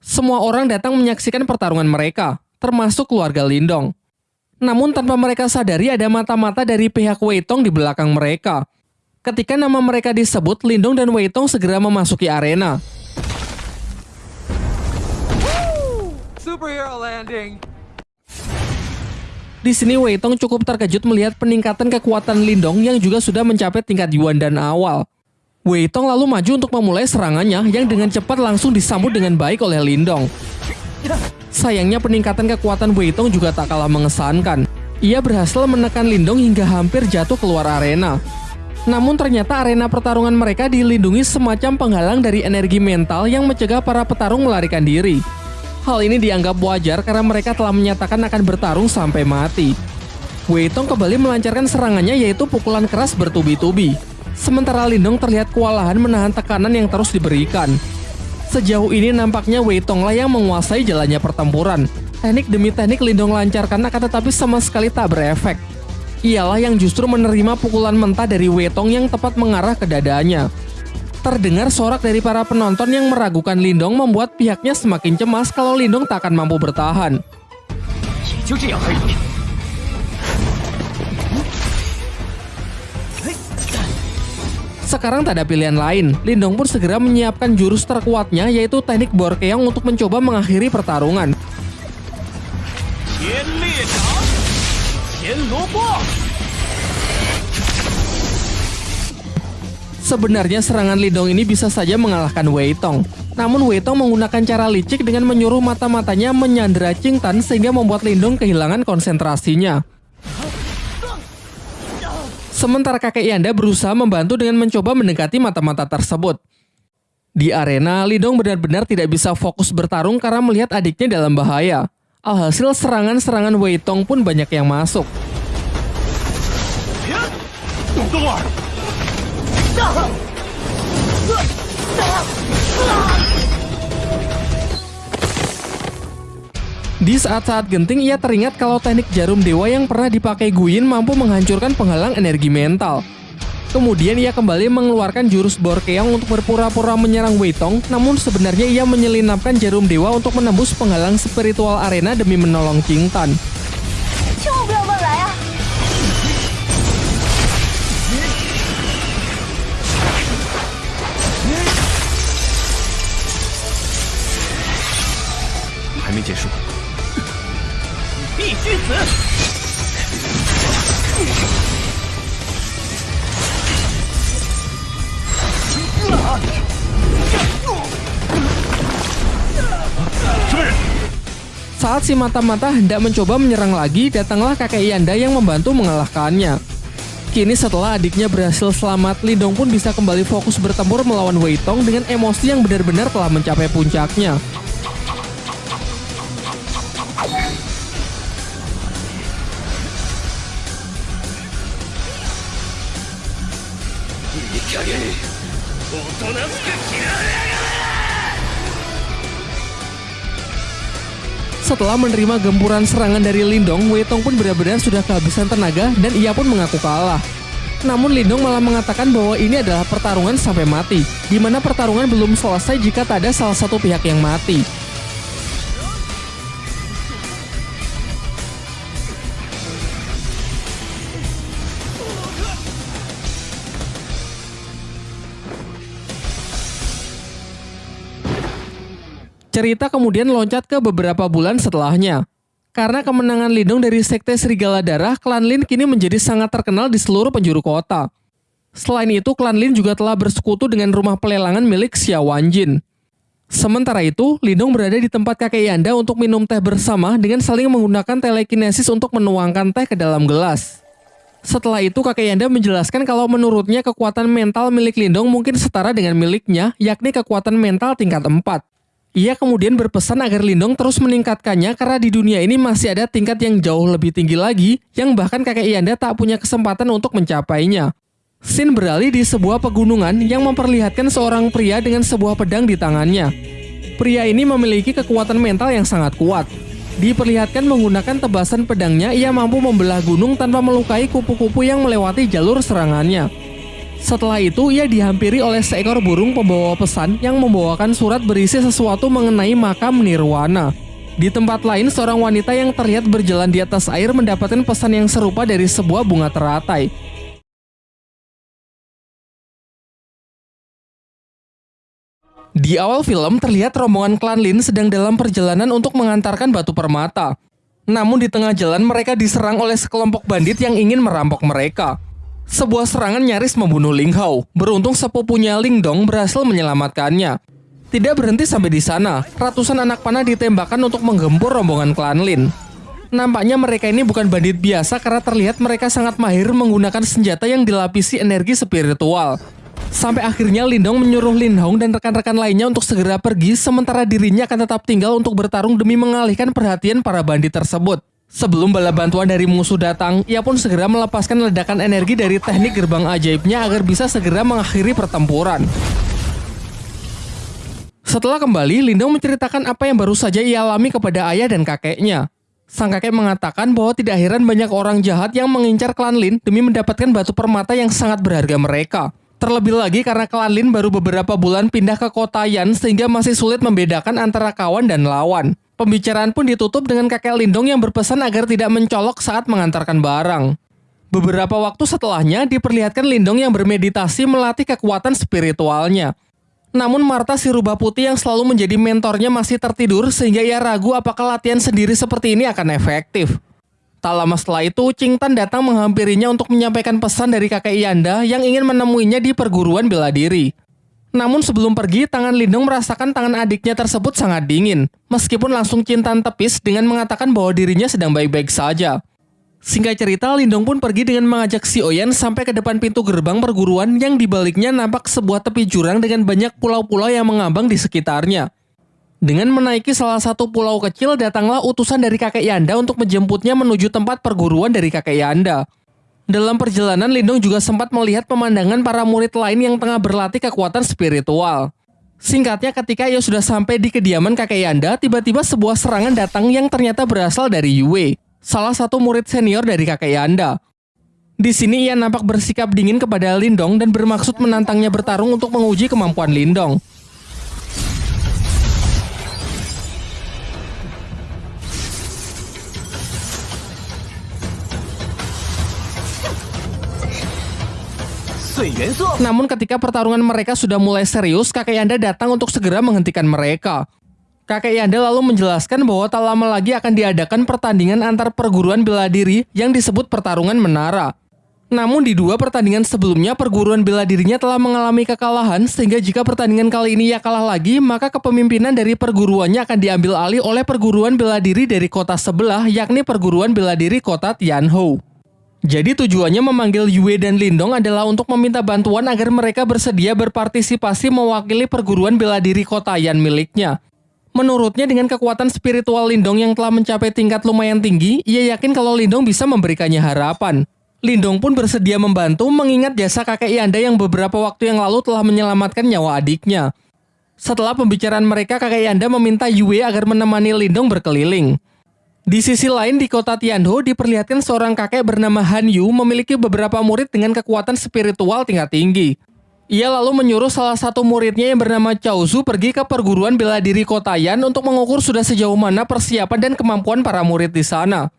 Semua orang datang menyaksikan pertarungan mereka, termasuk keluarga Lindong. Namun tanpa mereka sadari ada mata-mata dari pihak Wei Tong di belakang mereka. Ketika nama mereka disebut, Lindong dan Wei Tong segera memasuki arena. Superhero landing. Di sini Wei Tong cukup terkejut melihat peningkatan kekuatan Lindong yang juga sudah mencapai tingkat Yuan dan awal. Wei Tong lalu maju untuk memulai serangannya yang dengan cepat langsung disambut dengan baik oleh Lindong. Sayangnya peningkatan kekuatan Wei Tong juga tak kalah mengesankan. Ia berhasil menekan Lindong hingga hampir jatuh keluar arena. Namun ternyata arena pertarungan mereka dilindungi semacam penghalang dari energi mental yang mencegah para petarung melarikan diri. Hal ini dianggap wajar karena mereka telah menyatakan akan bertarung sampai mati. Wei Tong kembali melancarkan serangannya yaitu pukulan keras bertubi-tubi. Sementara Lindong terlihat kewalahan menahan tekanan yang terus diberikan. Sejauh ini nampaknya Wei Tong lah yang menguasai jalannya pertempuran. Teknik demi teknik Lindong lancarkan akan tetapi sama sekali tak berefek. Ialah yang justru menerima pukulan mentah dari Wei Tong yang tepat mengarah ke dadanya. Terdengar sorak dari para penonton yang meragukan Lindong membuat pihaknya semakin cemas kalau Lindong tak akan mampu bertahan. Sekarang tak ada pilihan lain, Lindong pun segera menyiapkan jurus terkuatnya yaitu teknik Borkeong untuk mencoba mengakhiri pertarungan. Sebenarnya serangan Lindong ini bisa saja mengalahkan Wei Tong. Namun Wei Tong menggunakan cara licik dengan menyuruh mata-matanya menyandera Tan sehingga membuat Lindong kehilangan konsentrasinya. Sementara kakek Yanda berusaha membantu dengan mencoba mendekati mata-mata tersebut. Di arena, Lidong benar-benar tidak bisa fokus bertarung karena melihat adiknya dalam bahaya. Alhasil serangan-serangan Wei Tong pun banyak yang masuk. Di saat-saat genting, ia teringat kalau teknik jarum dewa yang pernah dipakai Guyin mampu menghancurkan penghalang energi mental. Kemudian ia kembali mengeluarkan jurus Borkeong untuk berpura-pura menyerang Weitong, namun sebenarnya ia menyelinapkan jarum dewa untuk menembus penghalang spiritual arena demi menolong Tan. Hai 必须死！Saat [laughs] si mata-mata hendak mencoba menyerang lagi, datanglah kakek Yanda yang membantu mengalahkannya. Kini setelah adiknya berhasil selamat, Lindong pun bisa kembali fokus bertempur melawan Wei Tong dengan emosi yang benar-benar telah mencapai puncaknya. Setelah menerima gempuran serangan dari Lindong, Weitong pun benar-benar sudah kehabisan tenaga dan ia pun mengaku kalah. Namun Lindong malah mengatakan bahwa ini adalah pertarungan sampai mati, di mana pertarungan belum selesai jika tak ada salah satu pihak yang mati. Cerita kemudian loncat ke beberapa bulan setelahnya. Karena kemenangan Lindung dari Sekte Serigala Darah, klan Lin kini menjadi sangat terkenal di seluruh penjuru kota. Selain itu, klan Lin juga telah bersekutu dengan rumah pelelangan milik Xia Wanjin. Sementara itu, Lindung berada di tempat kakek Yanda untuk minum teh bersama dengan saling menggunakan telekinesis untuk menuangkan teh ke dalam gelas. Setelah itu, kakek Yanda menjelaskan kalau menurutnya kekuatan mental milik Lindong mungkin setara dengan miliknya, yakni kekuatan mental tingkat 4. Ia kemudian berpesan agar Lindong terus meningkatkannya karena di dunia ini masih ada tingkat yang jauh lebih tinggi lagi yang bahkan kakek Yanda tak punya kesempatan untuk mencapainya. Sin beralih di sebuah pegunungan yang memperlihatkan seorang pria dengan sebuah pedang di tangannya. Pria ini memiliki kekuatan mental yang sangat kuat. Diperlihatkan menggunakan tebasan pedangnya, ia mampu membelah gunung tanpa melukai kupu-kupu yang melewati jalur serangannya. Setelah itu, ia dihampiri oleh seekor burung pembawa pesan yang membawakan surat berisi sesuatu mengenai makam Nirwana. Di tempat lain, seorang wanita yang terlihat berjalan di atas air mendapatkan pesan yang serupa dari sebuah bunga teratai. Di awal film terlihat rombongan klan Lin sedang dalam perjalanan untuk mengantarkan batu permata. Namun di tengah jalan mereka diserang oleh sekelompok bandit yang ingin merampok mereka. Sebuah serangan nyaris membunuh Ling Hao. Beruntung sepupunya Ling Dong berhasil menyelamatkannya. Tidak berhenti sampai di sana, ratusan anak panah ditembakkan untuk menggempur rombongan klan Lin. Nampaknya mereka ini bukan bandit biasa karena terlihat mereka sangat mahir menggunakan senjata yang dilapisi energi spiritual. Sampai akhirnya Lindong menyuruh Lin Hong dan rekan-rekan lainnya untuk segera pergi sementara dirinya akan tetap tinggal untuk bertarung demi mengalihkan perhatian para bandit tersebut. Sebelum bala bantuan dari musuh datang, ia pun segera melepaskan ledakan energi dari teknik gerbang ajaibnya agar bisa segera mengakhiri pertempuran. Setelah kembali, Lindong menceritakan apa yang baru saja ia alami kepada ayah dan kakeknya. Sang kakek mengatakan bahwa tidak heran banyak orang jahat yang mengincar klan Lin demi mendapatkan batu permata yang sangat berharga mereka. Terlebih lagi karena klan Lin baru beberapa bulan pindah ke kota Yan sehingga masih sulit membedakan antara kawan dan lawan. Pembicaraan pun ditutup dengan kakek Lindong yang berpesan agar tidak mencolok saat mengantarkan barang. Beberapa waktu setelahnya diperlihatkan Lindong yang bermeditasi melatih kekuatan spiritualnya. Namun Marta si rubah putih yang selalu menjadi mentornya masih tertidur sehingga ia ragu apakah latihan sendiri seperti ini akan efektif. Tak lama setelah itu, Ching Tan datang menghampirinya untuk menyampaikan pesan dari kakek Yanda yang ingin menemuinya di perguruan bela diri. Namun sebelum pergi, tangan Lindung merasakan tangan adiknya tersebut sangat dingin, meskipun langsung cintaan tepis dengan mengatakan bahwa dirinya sedang baik-baik saja. Singkat cerita, Lindong pun pergi dengan mengajak si Oyen sampai ke depan pintu gerbang perguruan yang dibaliknya nampak sebuah tepi jurang dengan banyak pulau-pulau yang mengambang di sekitarnya. Dengan menaiki salah satu pulau kecil, datanglah utusan dari kakek Yanda untuk menjemputnya menuju tempat perguruan dari kakek Yanda. Dalam perjalanan, Lindong juga sempat melihat pemandangan para murid lain yang tengah berlatih kekuatan spiritual. Singkatnya, ketika ia sudah sampai di kediaman kakek Yanda, tiba-tiba sebuah serangan datang yang ternyata berasal dari Yue salah satu murid senior dari kakek Yanda. Di sini ia nampak bersikap dingin kepada Lindong dan bermaksud menantangnya bertarung untuk menguji kemampuan Lindong. Namun ketika pertarungan mereka sudah mulai serius, kakek Yanda datang untuk segera menghentikan mereka. Kakek Yanda lalu menjelaskan bahwa tak lama lagi akan diadakan pertandingan antar perguruan bela diri yang disebut pertarungan menara. Namun di dua pertandingan sebelumnya perguruan bela dirinya telah mengalami kekalahan sehingga jika pertandingan kali ini ia kalah lagi maka kepemimpinan dari perguruannya akan diambil alih oleh perguruan bela diri dari kota sebelah yakni perguruan bela diri kota Tianhou. Jadi tujuannya memanggil Yue dan Lindong adalah untuk meminta bantuan agar mereka bersedia berpartisipasi mewakili perguruan bela diri kota Yan miliknya. Menurutnya dengan kekuatan spiritual Lindong yang telah mencapai tingkat lumayan tinggi, ia yakin kalau Lindong bisa memberikannya harapan. Lindong pun bersedia membantu mengingat jasa kakek Yanda yang beberapa waktu yang lalu telah menyelamatkan nyawa adiknya. Setelah pembicaraan mereka, kakek Yanda meminta Yue agar menemani Lindong berkeliling. Di sisi lain di kota Tianho diperlihatkan seorang kakek bernama Han Yu memiliki beberapa murid dengan kekuatan spiritual tingkat tinggi. Ia lalu menyuruh salah satu muridnya yang bernama Chao Zu pergi ke perguruan bela diri kota Yan untuk mengukur sudah sejauh mana persiapan dan kemampuan para murid di sana.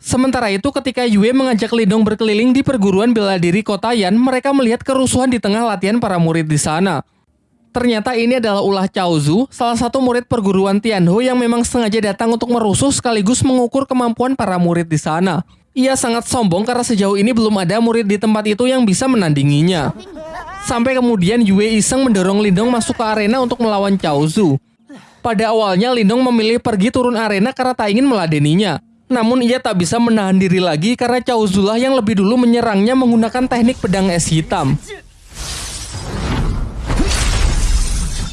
Sementara itu ketika Yue mengajak Lindong berkeliling di perguruan bela diri kota Yan, mereka melihat kerusuhan di tengah latihan para murid di sana. Ternyata ini adalah ulah Chao Zu, salah satu murid perguruan Tianho yang memang sengaja datang untuk merusuh sekaligus mengukur kemampuan para murid di sana. Ia sangat sombong karena sejauh ini belum ada murid di tempat itu yang bisa menandinginya. Sampai kemudian Yue iseng mendorong Lindong masuk ke arena untuk melawan Chao Zu. Pada awalnya Lindong memilih pergi turun arena karena tak ingin meladeninya. Namun ia tak bisa menahan diri lagi karena Chao Zu lah yang lebih dulu menyerangnya menggunakan teknik pedang es hitam.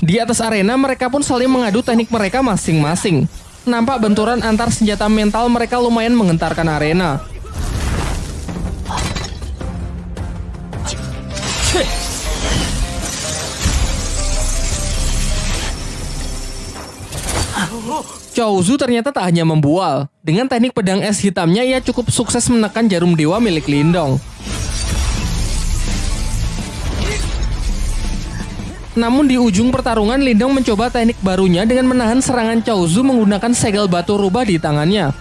Di atas arena mereka pun saling mengadu teknik mereka masing-masing. Nampak benturan antar senjata mental mereka lumayan mengentarkan arena. Chou Zu ternyata tak hanya membual. Dengan teknik pedang es hitamnya, ia cukup sukses menekan jarum dewa milik Lindong. Namun di ujung pertarungan, Lindong mencoba teknik barunya dengan menahan serangan Chou Zu menggunakan segel batu rubah di tangannya.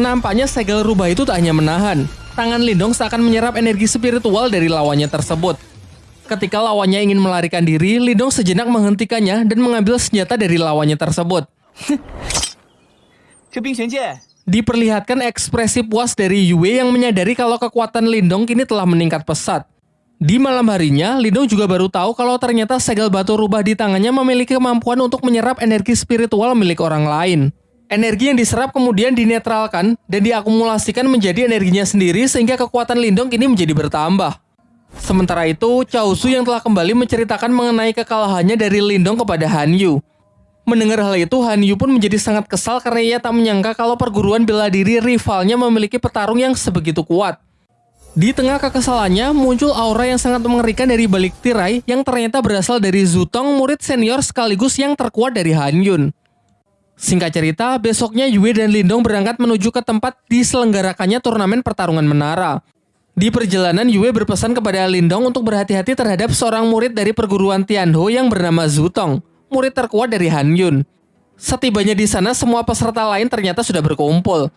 Nampaknya segel rubah itu tak hanya menahan. Tangan Lindong seakan menyerap energi spiritual dari lawannya tersebut. Ketika lawannya ingin melarikan diri, Lindong sejenak menghentikannya dan mengambil senjata dari lawannya tersebut. Diperlihatkan ekspresi puas dari Yue yang menyadari kalau kekuatan Lindong kini telah meningkat pesat. Di malam harinya, Lindong juga baru tahu kalau ternyata segel batu rubah di tangannya memiliki kemampuan untuk menyerap energi spiritual milik orang lain. Energi yang diserap kemudian dinetralkan dan diakumulasikan menjadi energinya sendiri sehingga kekuatan Lindong kini menjadi bertambah. Sementara itu, Chao Su yang telah kembali menceritakan mengenai kekalahannya dari Lindong kepada Han Yu. Mendengar hal itu, Han Yu pun menjadi sangat kesal karena ia tak menyangka kalau perguruan bela diri rivalnya memiliki petarung yang sebegitu kuat. Di tengah kekesalannya, muncul aura yang sangat mengerikan dari balik tirai yang ternyata berasal dari Zutong, murid senior sekaligus yang terkuat dari Han Yun. Singkat cerita, besoknya Yue dan Lindong berangkat menuju ke tempat diselenggarakannya turnamen pertarungan menara. Di perjalanan, Yue berpesan kepada Lindong untuk berhati-hati terhadap seorang murid dari perguruan Tianho yang bernama Zutong, murid terkuat dari Han Yun. Setibanya di sana, semua peserta lain ternyata sudah berkumpul.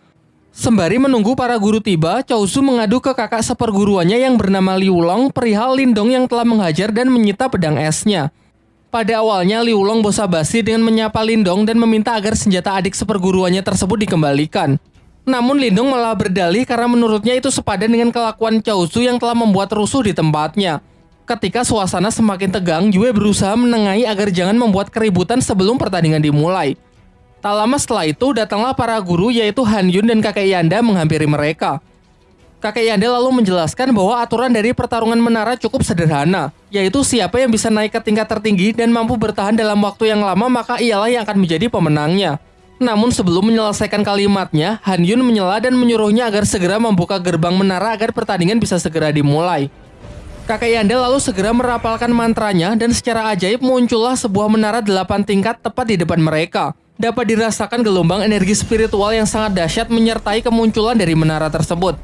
Sembari menunggu para guru tiba, Chow Su mengadu ke kakak seperguruannya yang bernama Liu Long perihal Lindong yang telah menghajar dan menyita pedang esnya. Pada awalnya, Liu Long basa-basi dengan menyapa Lindong dan meminta agar senjata adik seperguruannya tersebut dikembalikan. Namun Lindong malah berdalih karena menurutnya itu sepadan dengan kelakuan Chow Su yang telah membuat rusuh di tempatnya. Ketika suasana semakin tegang, Yue berusaha menengahi agar jangan membuat keributan sebelum pertandingan dimulai. Tak lama setelah itu, datanglah para guru yaitu Han Yun dan kakek Yanda menghampiri mereka. Kakek Yanda lalu menjelaskan bahwa aturan dari pertarungan menara cukup sederhana, yaitu siapa yang bisa naik ke tingkat tertinggi dan mampu bertahan dalam waktu yang lama maka ialah yang akan menjadi pemenangnya. Namun sebelum menyelesaikan kalimatnya, Han Yun menyela dan menyuruhnya agar segera membuka gerbang menara agar pertandingan bisa segera dimulai. Kakek Yanda lalu segera merapalkan mantranya dan secara ajaib muncullah sebuah menara delapan tingkat tepat di depan mereka dapat dirasakan gelombang energi spiritual yang sangat dahsyat menyertai kemunculan dari menara tersebut.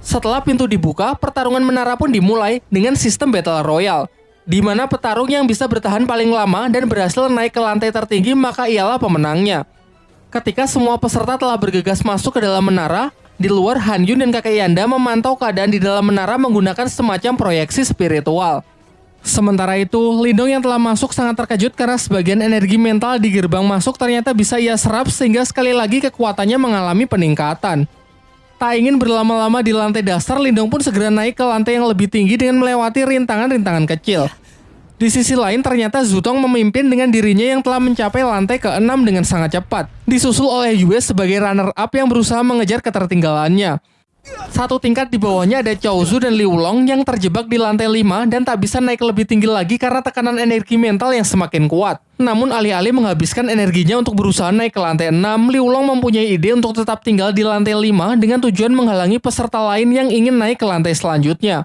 Setelah pintu dibuka, pertarungan menara pun dimulai dengan sistem Battle Royale, di mana petarung yang bisa bertahan paling lama dan berhasil naik ke lantai tertinggi maka ialah pemenangnya. Ketika semua peserta telah bergegas masuk ke dalam menara, di luar Han Yun dan kakek Yanda memantau keadaan di dalam menara menggunakan semacam proyeksi spiritual. Sementara itu, Lindong yang telah masuk sangat terkejut karena sebagian energi mental di gerbang masuk ternyata bisa ia serap sehingga sekali lagi kekuatannya mengalami peningkatan. Tak ingin berlama-lama di lantai dasar, Lindong pun segera naik ke lantai yang lebih tinggi dengan melewati rintangan-rintangan kecil. Di sisi lain, ternyata Zutong memimpin dengan dirinya yang telah mencapai lantai ke-6 dengan sangat cepat, disusul oleh Yue sebagai runner-up yang berusaha mengejar ketertinggalannya. Satu tingkat di bawahnya ada Chow Zu dan Liu Long yang terjebak di lantai 5 dan tak bisa naik lebih tinggi lagi karena tekanan energi mental yang semakin kuat. Namun alih-alih menghabiskan energinya untuk berusaha naik ke lantai 6, Liu Long mempunyai ide untuk tetap tinggal di lantai 5 dengan tujuan menghalangi peserta lain yang ingin naik ke lantai selanjutnya.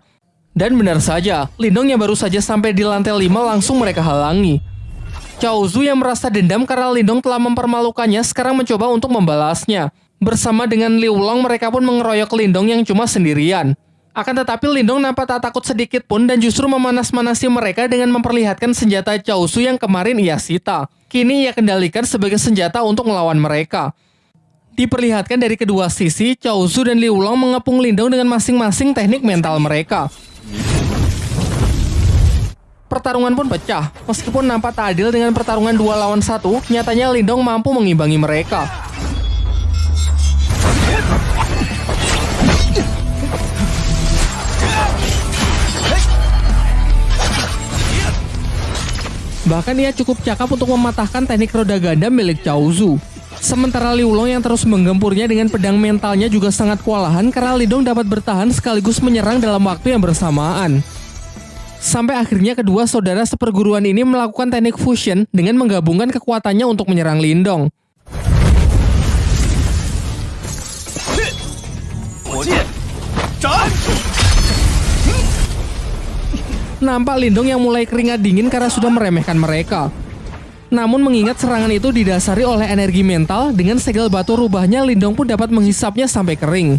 Dan benar saja, Lindong yang baru saja sampai di lantai 5 langsung mereka halangi. Chow Zu yang merasa dendam karena Lindong telah mempermalukannya sekarang mencoba untuk membalasnya. Bersama dengan Liu Long, mereka pun mengeroyok Lindong yang cuma sendirian. Akan tetapi Lindong nampak tak takut sedikit pun dan justru memanas-manasi mereka dengan memperlihatkan senjata Chow Su yang kemarin ia sita. Kini ia kendalikan sebagai senjata untuk melawan mereka. Diperlihatkan dari kedua sisi, Chow Su dan Liu Long mengepung Lindong dengan masing-masing teknik mental mereka. Pertarungan pun pecah. Meskipun nampak tak adil dengan pertarungan dua lawan satu, nyatanya Lindong mampu mengimbangi mereka. Bahkan ia cukup cakap untuk mematahkan teknik roda ganda milik Cao Zu. Sementara Liu Long yang terus menggempurnya dengan pedang mentalnya juga sangat kewalahan karena Lidong dapat bertahan sekaligus menyerang dalam waktu yang bersamaan. Sampai akhirnya kedua saudara seperguruan ini melakukan teknik fusion dengan menggabungkan kekuatannya untuk menyerang Lindong. Nampak Lindong yang mulai keringat dingin karena sudah meremehkan mereka. Namun mengingat serangan itu didasari oleh energi mental, dengan segel batu rubahnya Lindong pun dapat menghisapnya sampai kering.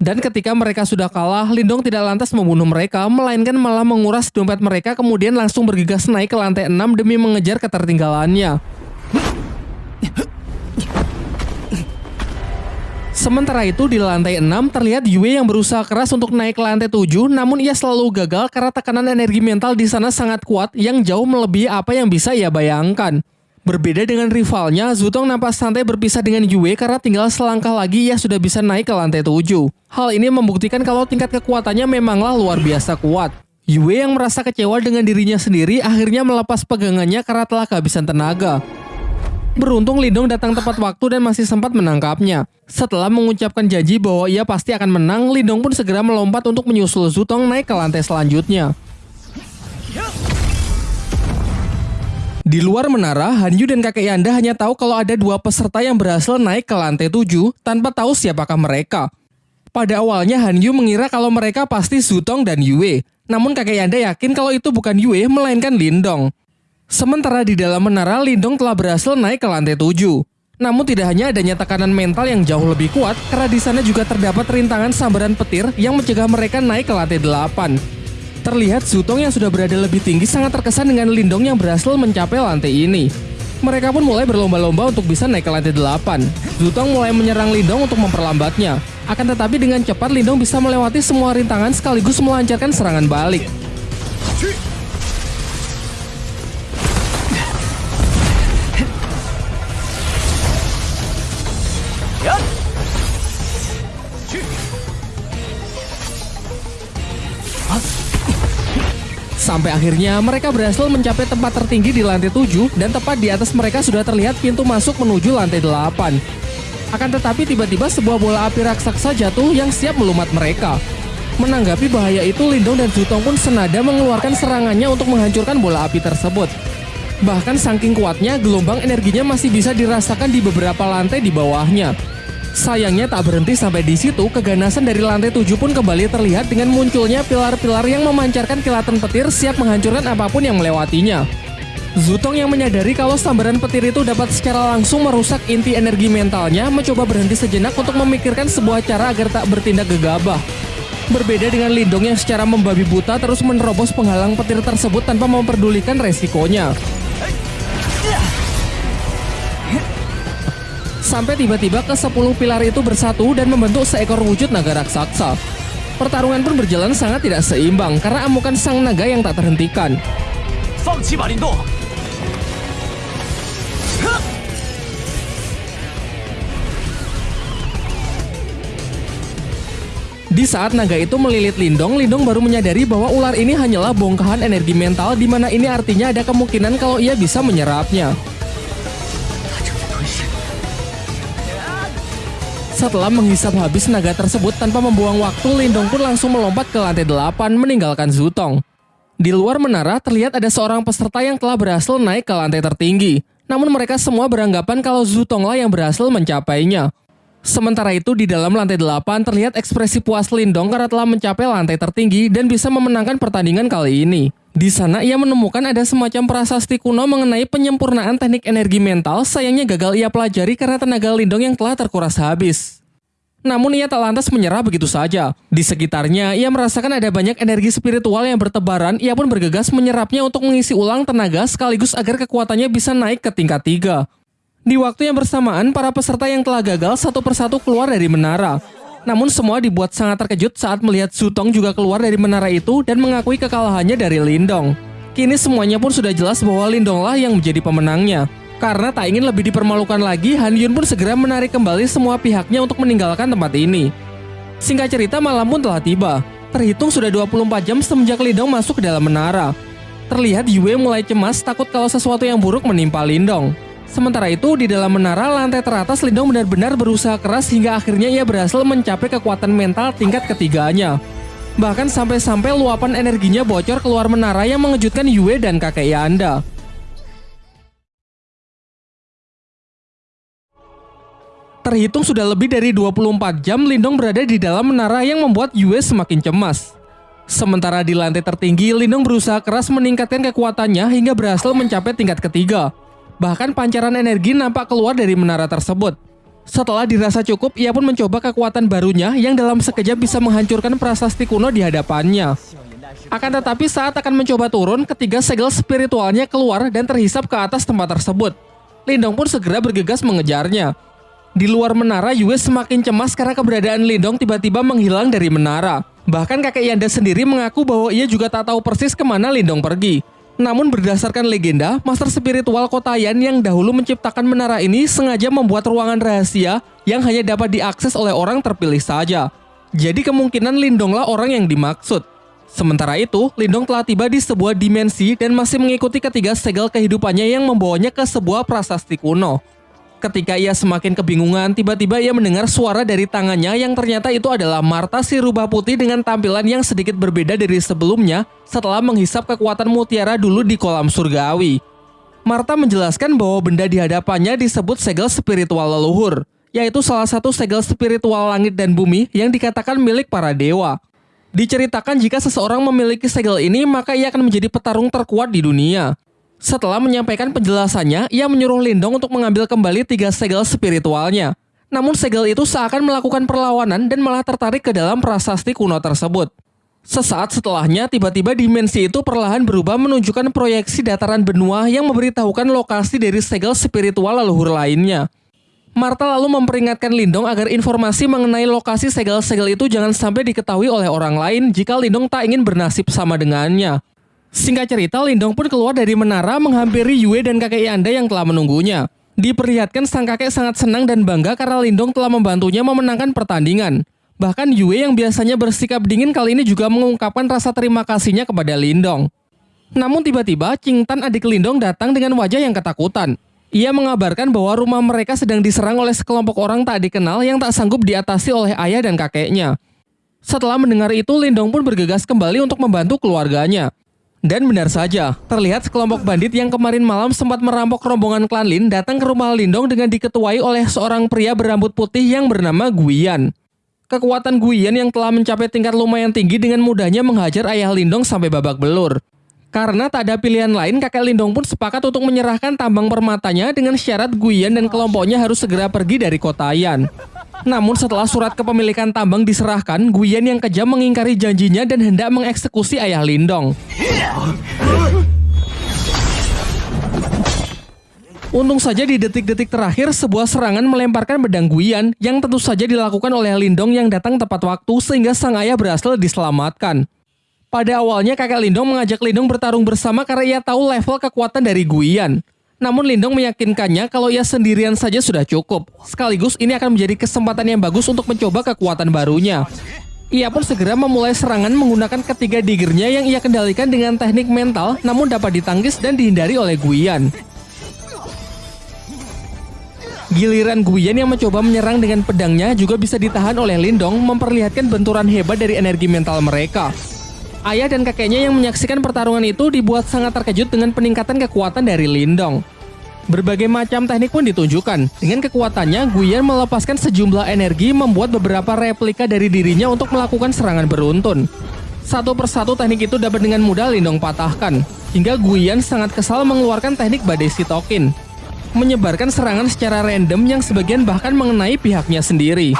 Dan ketika mereka sudah kalah, Lindong tidak lantas membunuh mereka, melainkan malah menguras dompet mereka kemudian langsung bergegas naik ke lantai 6 demi mengejar ketertinggalannya. Sementara itu di lantai 6 terlihat Yue yang berusaha keras untuk naik ke lantai 7 namun ia selalu gagal karena tekanan energi mental di sana sangat kuat yang jauh melebihi apa yang bisa ia bayangkan. Berbeda dengan rivalnya, Zutong nampak santai berpisah dengan Yue karena tinggal selangkah lagi ia sudah bisa naik ke lantai 7. Hal ini membuktikan kalau tingkat kekuatannya memanglah luar biasa kuat. Yue yang merasa kecewa dengan dirinya sendiri akhirnya melepas pegangannya karena telah kehabisan tenaga. Beruntung Lindong datang tepat waktu dan masih sempat menangkapnya. Setelah mengucapkan janji bahwa ia pasti akan menang, Lindong pun segera melompat untuk menyusul Zutong naik ke lantai selanjutnya. Di luar menara, Hanyu dan kakek Yanda hanya tahu kalau ada dua peserta yang berhasil naik ke lantai 7 tanpa tahu siapakah mereka. Pada awalnya Hanyu mengira kalau mereka pasti Zutong dan Yue, namun kakek Yanda yakin kalau itu bukan Yue melainkan Lindong. Sementara di dalam menara, Lindong telah berhasil naik ke lantai 7. Namun tidak hanya adanya tekanan mental yang jauh lebih kuat, karena di sana juga terdapat rintangan sambaran petir yang mencegah mereka naik ke lantai 8. Terlihat Zutong yang sudah berada lebih tinggi sangat terkesan dengan Lindong yang berhasil mencapai lantai ini. Mereka pun mulai berlomba-lomba untuk bisa naik ke lantai 8. Zutong mulai menyerang Lindong untuk memperlambatnya. Akan tetapi dengan cepat Lindong bisa melewati semua rintangan sekaligus melancarkan serangan balik. Sampai akhirnya mereka berhasil mencapai tempat tertinggi di lantai 7 dan tepat di atas mereka sudah terlihat pintu masuk menuju lantai 8. Akan tetapi tiba-tiba sebuah bola api raksasa jatuh yang siap melumat mereka. Menanggapi bahaya itu, Lindong dan Zutong pun senada mengeluarkan serangannya untuk menghancurkan bola api tersebut. Bahkan saking kuatnya, gelombang energinya masih bisa dirasakan di beberapa lantai di bawahnya. Sayangnya tak berhenti sampai di situ, keganasan dari lantai 7 pun kembali terlihat dengan munculnya pilar-pilar yang memancarkan kilatan petir siap menghancurkan apa pun yang melewatinya. Zutong yang menyadari kalau sambaran petir itu dapat secara langsung merusak inti energi mentalnya mencoba berhenti sejenak untuk memikirkan sebuah cara agar tak bertindak gegabah. Berbeda dengan Lindong yang secara membabi buta terus menerobos penghalang petir tersebut tanpa memperdulikan resikonya. Sampai tiba-tiba ke 10 pilar itu bersatu dan membentuk seekor wujud naga raksasa. Pertarungan pun berjalan sangat tidak seimbang karena amukan sang naga yang tak terhentikan. Di saat naga itu melilit Lindong, Lindong baru menyadari bahwa ular ini hanyalah bongkahan energi mental di mana ini artinya ada kemungkinan kalau ia bisa menyerapnya. Setelah menghisap habis naga tersebut tanpa membuang waktu, Lindong pun langsung melompat ke lantai 8 meninggalkan Zutong. Di luar menara terlihat ada seorang peserta yang telah berhasil naik ke lantai tertinggi. Namun mereka semua beranggapan kalau Zutonglah yang berhasil mencapainya. Sementara itu di dalam lantai 8 terlihat ekspresi puas Lindong karena telah mencapai lantai tertinggi dan bisa memenangkan pertandingan kali ini. Di sana ia menemukan ada semacam prasasti kuno mengenai penyempurnaan teknik energi mental, sayangnya gagal ia pelajari karena tenaga Lindong yang telah terkuras habis. Namun ia tak lantas menyerah begitu saja. Di sekitarnya, ia merasakan ada banyak energi spiritual yang bertebaran, ia pun bergegas menyerapnya untuk mengisi ulang tenaga sekaligus agar kekuatannya bisa naik ke tingkat 3. Di waktu yang bersamaan, para peserta yang telah gagal satu persatu keluar dari menara. Namun semua dibuat sangat terkejut saat melihat Sutong juga keluar dari menara itu dan mengakui kekalahannya dari Lindong. Kini semuanya pun sudah jelas bahwa Lindonglah yang menjadi pemenangnya. Karena tak ingin lebih dipermalukan lagi, Han Yun pun segera menarik kembali semua pihaknya untuk meninggalkan tempat ini. Singkat cerita, malam pun telah tiba. Terhitung sudah 24 jam semenjak Lindong masuk ke dalam menara. Terlihat Yue mulai cemas takut kalau sesuatu yang buruk menimpa Lindong. Sementara itu, di dalam menara lantai teratas Lindong benar-benar berusaha keras hingga akhirnya ia berhasil mencapai kekuatan mental tingkat ketiganya. Bahkan sampai-sampai luapan energinya bocor keluar menara yang mengejutkan Yue dan kakek Yanda. Terhitung sudah lebih dari 24 jam Lindong berada di dalam menara yang membuat Yue semakin cemas. Sementara di lantai tertinggi, Lindong berusaha keras meningkatkan kekuatannya hingga berhasil mencapai tingkat ketiga. Bahkan pancaran energi nampak keluar dari menara tersebut. Setelah dirasa cukup, ia pun mencoba kekuatan barunya yang dalam sekejap bisa menghancurkan prasasti kuno di hadapannya. Akan tetapi saat akan mencoba turun, ketiga segel spiritualnya keluar dan terhisap ke atas tempat tersebut. Lindong pun segera bergegas mengejarnya. Di luar menara, Yue semakin cemas karena keberadaan Lindong tiba-tiba menghilang dari menara. Bahkan kakek Yanda sendiri mengaku bahwa ia juga tak tahu persis ke mana Lindong pergi. Namun berdasarkan legenda, master spiritual Kotayan yang dahulu menciptakan menara ini sengaja membuat ruangan rahasia yang hanya dapat diakses oleh orang terpilih saja. Jadi kemungkinan Lindonglah orang yang dimaksud. Sementara itu, Lindong telah tiba di sebuah dimensi dan masih mengikuti ketiga segel kehidupannya yang membawanya ke sebuah prasasti kuno. Ketika ia semakin kebingungan, tiba-tiba ia mendengar suara dari tangannya yang ternyata itu adalah Marta si rubah putih dengan tampilan yang sedikit berbeda dari sebelumnya setelah menghisap kekuatan mutiara dulu di kolam surgawi. Marta menjelaskan bahwa benda di hadapannya disebut segel spiritual leluhur, yaitu salah satu segel spiritual langit dan bumi yang dikatakan milik para dewa. Diceritakan jika seseorang memiliki segel ini, maka ia akan menjadi petarung terkuat di dunia. Setelah menyampaikan penjelasannya, ia menyuruh Lindong untuk mengambil kembali tiga segel spiritualnya. Namun segel itu seakan melakukan perlawanan dan malah tertarik ke dalam prasasti kuno tersebut. Sesaat setelahnya, tiba-tiba dimensi itu perlahan berubah menunjukkan proyeksi dataran benua yang memberitahukan lokasi dari segel spiritual leluhur lainnya. Marta lalu memperingatkan Lindong agar informasi mengenai lokasi segel-segel itu jangan sampai diketahui oleh orang lain jika Lindong tak ingin bernasib sama dengannya. Singkat cerita, Lindong pun keluar dari menara menghampiri Yue dan kakek Yanda yang telah menunggunya. Diperlihatkan sang kakek sangat senang dan bangga karena Lindong telah membantunya memenangkan pertandingan. Bahkan Yue yang biasanya bersikap dingin kali ini juga mengungkapkan rasa terima kasihnya kepada Lindong. Namun tiba-tiba Ching Tan adik Lindong datang dengan wajah yang ketakutan. Ia mengabarkan bahwa rumah mereka sedang diserang oleh sekelompok orang tak dikenal yang tak sanggup diatasi oleh ayah dan kakeknya. Setelah mendengar itu, Lindong pun bergegas kembali untuk membantu keluarganya. Dan benar saja, terlihat sekelompok bandit yang kemarin malam sempat merampok rombongan klan Lin datang ke rumah Lindong dengan diketuai oleh seorang pria berambut putih yang bernama Guian. Kekuatan Guian yang telah mencapai tingkat lumayan tinggi dengan mudahnya menghajar ayah Lindong sampai babak belur. Karena tak ada pilihan lain, kakek Lindong pun sepakat untuk menyerahkan tambang permatanya dengan syarat Guian dan kelompoknya harus segera pergi dari kota Yan. Namun setelah surat kepemilikan tambang diserahkan, Guian yang kejam mengingkari janjinya dan hendak mengeksekusi ayah Lindong. Untung saja di detik-detik terakhir sebuah serangan melemparkan pedang Guian yang tentu saja dilakukan oleh Lindong yang datang tepat waktu sehingga sang ayah berhasil diselamatkan. Pada awalnya kakek Lindong mengajak Lindong bertarung bersama karena ia tahu level kekuatan dari Guian. Namun Lindong meyakinkannya kalau ia sendirian saja sudah cukup. Sekaligus ini akan menjadi kesempatan yang bagus untuk mencoba kekuatan barunya. Ia pun segera memulai serangan menggunakan ketiga digernya yang ia kendalikan dengan teknik mental namun dapat ditangkis dan dihindari oleh Guian. Giliran Guyan yang mencoba menyerang dengan pedangnya juga bisa ditahan oleh Lindong memperlihatkan benturan hebat dari energi mental mereka. Ayah dan kakeknya yang menyaksikan pertarungan itu dibuat sangat terkejut dengan peningkatan kekuatan dari Lindong. Berbagai macam teknik pun ditunjukkan. Dengan kekuatannya, Guyan melepaskan sejumlah energi membuat beberapa replika dari dirinya untuk melakukan serangan beruntun. Satu persatu teknik itu dapat dengan mudah Lindong patahkan. Hingga Guyan sangat kesal mengeluarkan teknik badai sitokin menyebarkan serangan secara random yang sebagian bahkan mengenai pihaknya sendiri.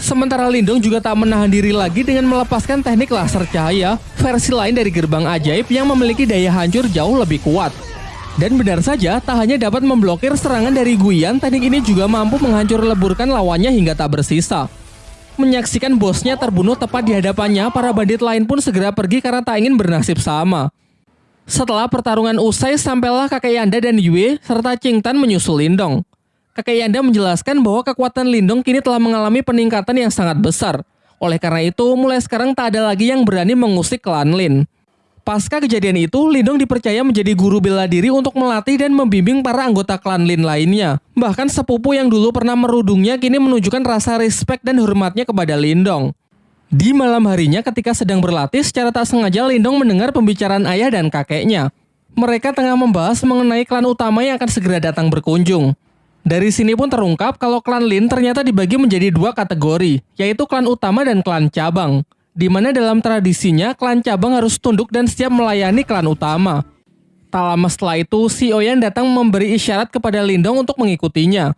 Sementara Lindung juga tak menahan diri lagi dengan melepaskan teknik laser cahaya, versi lain dari gerbang ajaib yang memiliki daya hancur jauh lebih kuat. Dan benar saja, tak hanya dapat memblokir serangan dari Guyan, teknik ini juga mampu menghancur leburkan lawannya hingga tak bersisa. Menyaksikan bosnya terbunuh tepat di hadapannya, para bandit lain pun segera pergi karena tak ingin bernasib sama. Setelah pertarungan usai, sampailah kakek Yanda dan Yue serta Ching Tan menyusul Lindong. Kakek Yanda menjelaskan bahwa kekuatan Lindong kini telah mengalami peningkatan yang sangat besar. Oleh karena itu, mulai sekarang tak ada lagi yang berani mengusik klan Lin. Pasca kejadian itu, Lindong dipercaya menjadi guru bela diri untuk melatih dan membimbing para anggota klan Lin lainnya. Bahkan sepupu yang dulu pernah merudungnya kini menunjukkan rasa respect dan hormatnya kepada Lindong. Di malam harinya ketika sedang berlatih, secara tak sengaja Lindong mendengar pembicaraan ayah dan kakeknya. Mereka tengah membahas mengenai klan utama yang akan segera datang berkunjung. Dari sini pun terungkap kalau klan Lin ternyata dibagi menjadi dua kategori, yaitu klan utama dan klan cabang. Di mana dalam tradisinya, klan cabang harus tunduk dan siap melayani klan utama. Tak lama setelah itu, si Oyan datang memberi isyarat kepada Lindong untuk mengikutinya.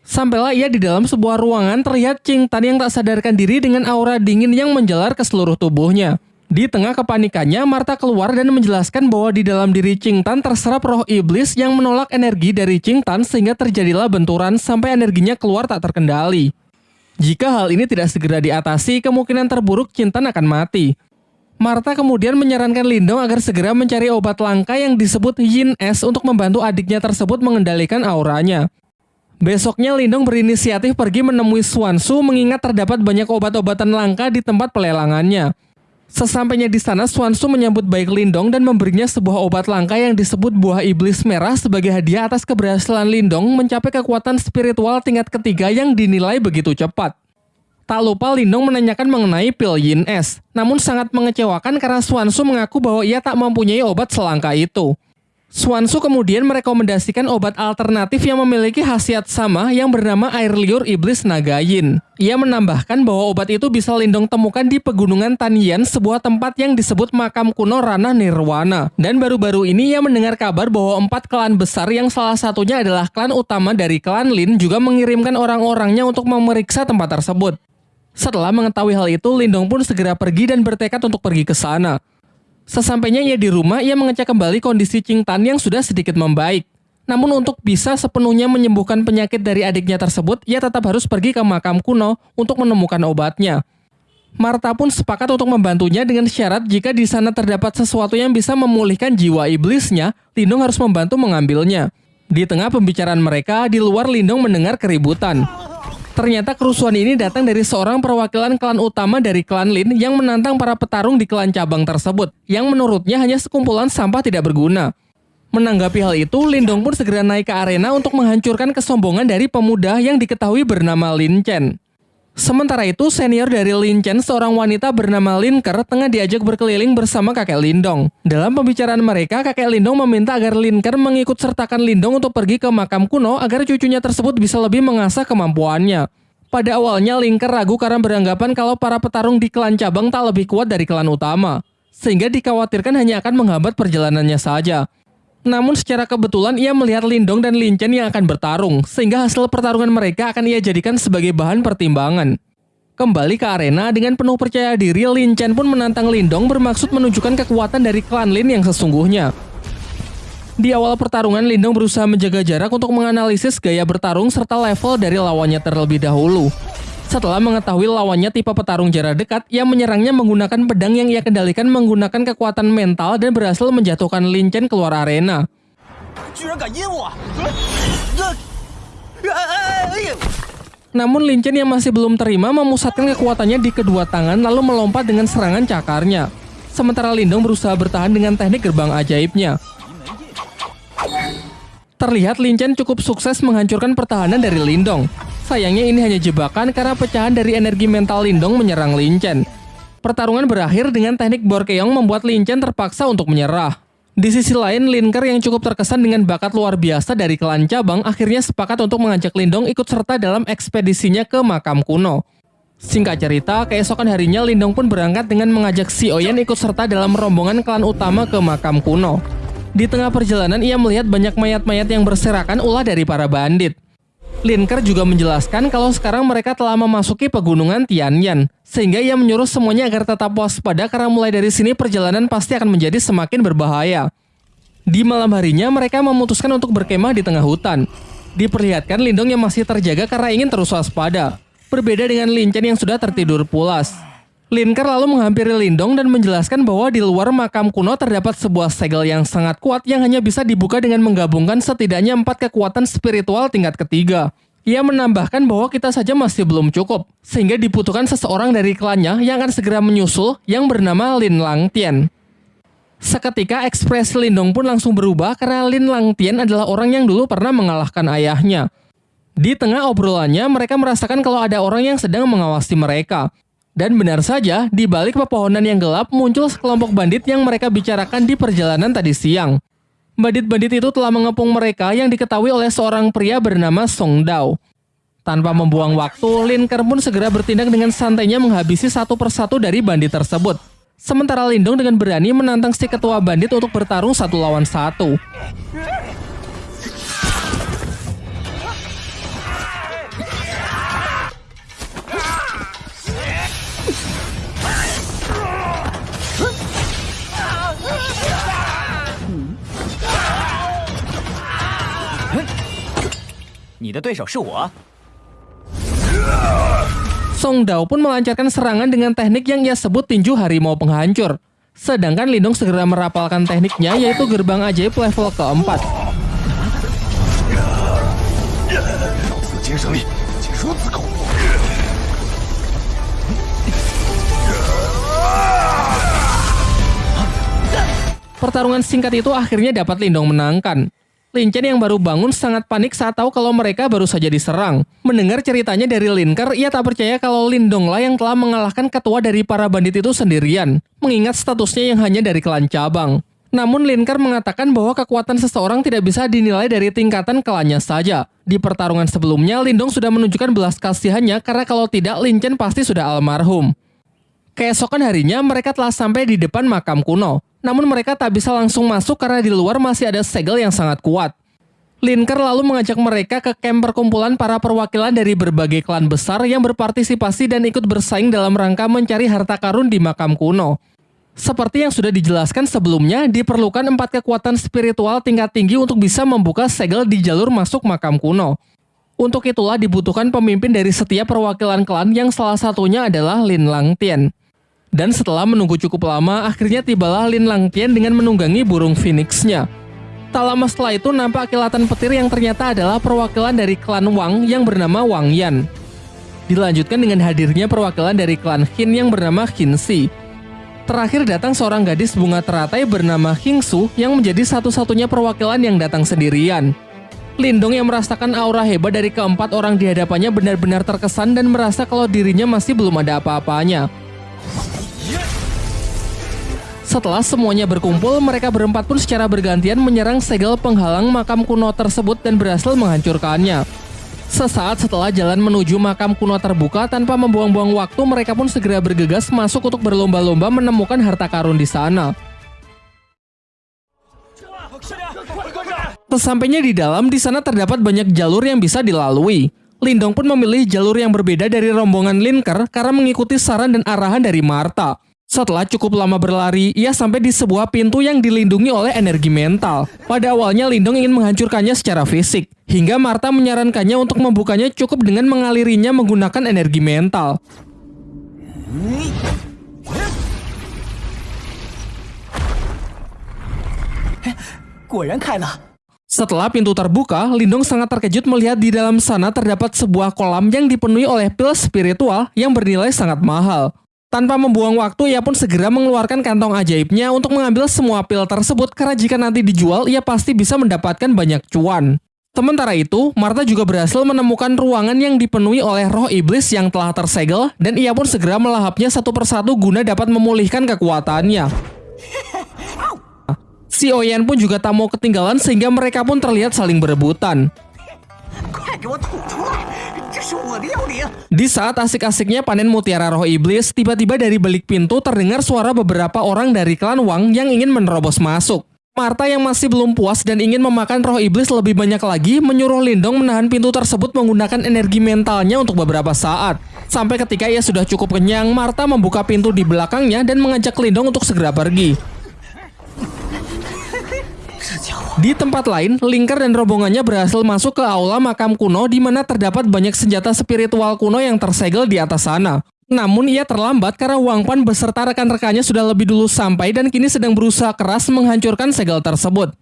Sampailah ia di dalam sebuah ruangan terlihat Ching Tan yang tak sadarkan diri dengan aura dingin yang menjalar ke seluruh tubuhnya. Di tengah kepanikannya, Marta keluar dan menjelaskan bahwa di dalam diri Ching Tan terserap roh iblis yang menolak energi dari Ching Tan sehingga terjadilah benturan sampai energinya keluar tak terkendali. Jika hal ini tidak segera diatasi, kemungkinan terburuk Ching Tan akan mati. Marta kemudian menyarankan Lindong agar segera mencari obat langka yang disebut Yin S untuk membantu adiknya tersebut mengendalikan auranya. Besoknya Lindong berinisiatif pergi menemui Swansu mengingat terdapat banyak obat-obatan langka di tempat pelelangannya. Sesampainya di sana, Swansu menyambut baik Lindong dan memberinya sebuah obat langka yang disebut buah iblis merah sebagai hadiah atas keberhasilan Lindong mencapai kekuatan spiritual tingkat ketiga yang dinilai begitu cepat. Tak lupa Lindong menanyakan mengenai pil Yin S, namun sangat mengecewakan karena Swansu mengaku bahwa ia tak mempunyai obat selangka itu. Swansu kemudian merekomendasikan obat alternatif yang memiliki khasiat sama yang bernama air liur iblis Nagayin. Ia menambahkan bahwa obat itu bisa Lindong temukan di pegunungan Tanian, sebuah tempat yang disebut makam kuno Ranah Nirwana. Dan baru-baru ini ia mendengar kabar bahwa empat klan besar yang salah satunya adalah klan utama dari klan Lin juga mengirimkan orang-orangnya untuk memeriksa tempat tersebut. Setelah mengetahui hal itu, Lindong pun segera pergi dan bertekad untuk pergi ke sana. Sesampainya ia di rumah, ia mengecek kembali kondisi Ching Tan yang sudah sedikit membaik. Namun untuk bisa sepenuhnya menyembuhkan penyakit dari adiknya tersebut, ia tetap harus pergi ke makam kuno untuk menemukan obatnya. Marta pun sepakat untuk membantunya dengan syarat jika di sana terdapat sesuatu yang bisa memulihkan jiwa iblisnya, Lindong harus membantu mengambilnya. Di tengah pembicaraan mereka, di luar Lindong mendengar keributan. Ternyata kerusuhan ini datang dari seorang perwakilan klan utama dari klan Lin yang menantang para petarung di klan cabang tersebut, yang menurutnya hanya sekumpulan sampah tidak berguna. Menanggapi hal itu, Lindong pun segera naik ke arena untuk menghancurkan kesombongan dari pemuda yang diketahui bernama Lin Chen. Sementara itu, senior dari Lin Chen, seorang wanita bernama Lin Ker, tengah diajak berkeliling bersama kakek Lindong. Dalam pembicaraan mereka, kakek Lindong meminta agar Lin Ker mengikut sertakan Lindong untuk pergi ke makam kuno agar cucunya tersebut bisa lebih mengasah kemampuannya. Pada awalnya, Lin Ker ragu karena beranggapan kalau para petarung di klan cabang tak lebih kuat dari klan utama, sehingga dikhawatirkan hanya akan menghambat perjalanannya saja. Namun secara kebetulan ia melihat Lindong dan Lin Chen yang akan bertarung, sehingga hasil pertarungan mereka akan ia jadikan sebagai bahan pertimbangan. Kembali ke arena dengan penuh percaya diri, Lin Chen pun menantang Lindong bermaksud menunjukkan kekuatan dari klan Lin yang sesungguhnya. Di awal pertarungan, Lindong berusaha menjaga jarak untuk menganalisis gaya bertarung serta level dari lawannya terlebih dahulu. Setelah mengetahui lawannya tipe petarung jarak dekat, ia menyerangnya menggunakan pedang yang ia kendalikan menggunakan kekuatan mental dan berhasil menjatuhkan Lin Chen keluar arena. Namun Lin Chen yang masih belum terima memusatkan kekuatannya di kedua tangan lalu melompat dengan serangan cakarnya. Sementara Lindong berusaha bertahan dengan teknik gerbang ajaibnya. Terlihat Lin Chen cukup sukses menghancurkan pertahanan dari Lindong. Sayangnya ini hanya jebakan karena pecahan dari energi mental Lindong menyerang Lin Chen. Pertarungan berakhir dengan teknik Borkeong membuat Lin Chen terpaksa untuk menyerah. Di sisi lain, Linker yang cukup terkesan dengan bakat luar biasa dari klan cabang akhirnya sepakat untuk mengajak Lindong ikut serta dalam ekspedisinya ke makam kuno. Singkat cerita, keesokan harinya Lindong pun berangkat dengan mengajak si Oyen ikut serta dalam rombongan klan utama ke makam kuno. Di tengah perjalanan ia melihat banyak mayat-mayat yang berserakan ulah dari para bandit. Linker juga menjelaskan kalau sekarang mereka telah memasuki pegunungan Tianyan, sehingga ia menyuruh semuanya agar tetap waspada karena mulai dari sini perjalanan pasti akan menjadi semakin berbahaya. Di malam harinya, mereka memutuskan untuk berkemah di tengah hutan. Diperlihatkan Lindong yang masih terjaga karena ingin terus waspada. Berbeda dengan Lincen yang sudah tertidur pulas. Linker lalu menghampiri Lindong dan menjelaskan bahwa di luar makam kuno terdapat sebuah segel yang sangat kuat yang hanya bisa dibuka dengan menggabungkan setidaknya empat kekuatan spiritual tingkat ketiga. Ia menambahkan bahwa kita saja masih belum cukup, sehingga dibutuhkan seseorang dari klannya yang akan segera menyusul yang bernama Lin Lang Tian. Seketika ekspresi Lindong pun langsung berubah karena Lin Lang Tian adalah orang yang dulu pernah mengalahkan ayahnya. Di tengah obrolannya, mereka merasakan kalau ada orang yang sedang mengawasi mereka. Dan benar saja, di balik pepohonan yang gelap muncul sekelompok bandit yang mereka bicarakan di perjalanan tadi siang. Bandit-bandit itu telah mengepung mereka yang diketahui oleh seorang pria bernama Song Dao. Tanpa membuang waktu, Lin Ker pun segera bertindak dengan santainya menghabisi satu persatu dari bandit tersebut. Sementara Lindong dengan berani menantang si ketua bandit untuk bertarung satu lawan satu. 你的对手是我。Song Dao pun melancarkan serangan dengan teknik yang ia sebut tinju harimau penghancur. Sedangkan Lindong segera merapalkan tekniknya yaitu gerbang ajaib level keempat. Pertarungan singkat itu akhirnya dapat Lindong menangkan. Lincen yang baru bangun sangat panik saat tahu kalau mereka baru saja diserang. Mendengar ceritanya dari Linker, ia tak percaya kalau Lindonglah yang telah mengalahkan ketua dari para bandit itu sendirian, mengingat statusnya yang hanya dari klan cabang. Namun Linker mengatakan bahwa kekuatan seseorang tidak bisa dinilai dari tingkatan kelannya saja. Di pertarungan sebelumnya, Lindong sudah menunjukkan belas kasihannya karena kalau tidak, Lin Chen pasti sudah almarhum. Keesokan harinya, mereka telah sampai di depan makam kuno. Namun mereka tak bisa langsung masuk karena di luar masih ada segel yang sangat kuat. Linker lalu mengajak mereka ke camp perkumpulan para perwakilan dari berbagai klan besar yang berpartisipasi dan ikut bersaing dalam rangka mencari harta karun di makam kuno. Seperti yang sudah dijelaskan sebelumnya, diperlukan empat kekuatan spiritual tingkat tinggi untuk bisa membuka segel di jalur masuk makam kuno. Untuk itulah dibutuhkan pemimpin dari setiap perwakilan klan yang salah satunya adalah Lin Langtian. Dan setelah menunggu cukup lama, akhirnya tibalah Lin Langtian dengan menunggangi burung phoenixnya. Tak lama setelah itu nampak kilatan petir yang ternyata adalah perwakilan dari klan Wang yang bernama Wang Yan. Dilanjutkan dengan hadirnya perwakilan dari klan Hin yang bernama Hin Si. Terakhir datang seorang gadis bunga teratai bernama Hing Su yang menjadi satu-satunya perwakilan yang datang sendirian. Lindong yang merasakan aura hebat dari keempat orang di hadapannya benar-benar terkesan dan merasa kalau dirinya masih belum ada apa-apanya. Setelah semuanya berkumpul, mereka berempat pun secara bergantian menyerang segel penghalang makam kuno tersebut dan berhasil menghancurkannya. Sesaat setelah jalan menuju makam kuno terbuka tanpa membuang-buang waktu, mereka pun segera bergegas masuk untuk berlomba-lomba menemukan harta karun di sana. Sesampainya di dalam, di sana terdapat banyak jalur yang bisa dilalui. Lindong pun memilih jalur yang berbeda dari rombongan Linker karena mengikuti saran dan arahan dari Marta. Setelah cukup lama berlari, ia sampai di sebuah pintu yang dilindungi oleh energi mental. Pada awalnya Lindong ingin menghancurkannya secara fisik, hingga Marta menyarankannya untuk membukanya cukup dengan mengalirinya menggunakan energi mental. Setelah pintu terbuka, Lindong sangat terkejut melihat di dalam sana terdapat sebuah kolam yang dipenuhi oleh pil spiritual yang bernilai sangat mahal. Tanpa membuang waktu, ia pun segera mengeluarkan kantong ajaibnya untuk mengambil semua pil tersebut karena jika nanti dijual, ia pasti bisa mendapatkan banyak cuan. Sementara itu, Marta juga berhasil menemukan ruangan yang dipenuhi oleh roh iblis yang telah tersegel dan ia pun segera melahapnya satu persatu guna dapat memulihkan kekuatannya. [laughs] Si Oyen pun juga tak mau ketinggalan sehingga mereka pun terlihat saling berebutan. Di saat asik-asiknya panen mutiara roh iblis, tiba-tiba dari balik pintu terdengar suara beberapa orang dari klan Wang yang ingin menerobos masuk. Marta yang masih belum puas dan ingin memakan roh iblis lebih banyak lagi, menyuruh Lindong menahan pintu tersebut menggunakan energi mentalnya untuk beberapa saat. Sampai ketika ia sudah cukup kenyang, Marta membuka pintu di belakangnya dan mengajak Lindong untuk segera pergi. Di tempat lain, Linker dan rombongannya berhasil masuk ke aula makam kuno di mana terdapat banyak senjata spiritual kuno yang tersegel di atas sana. Namun ia terlambat karena Wang Pan beserta rekan-rekannya sudah lebih dulu sampai dan kini sedang berusaha keras menghancurkan segel tersebut.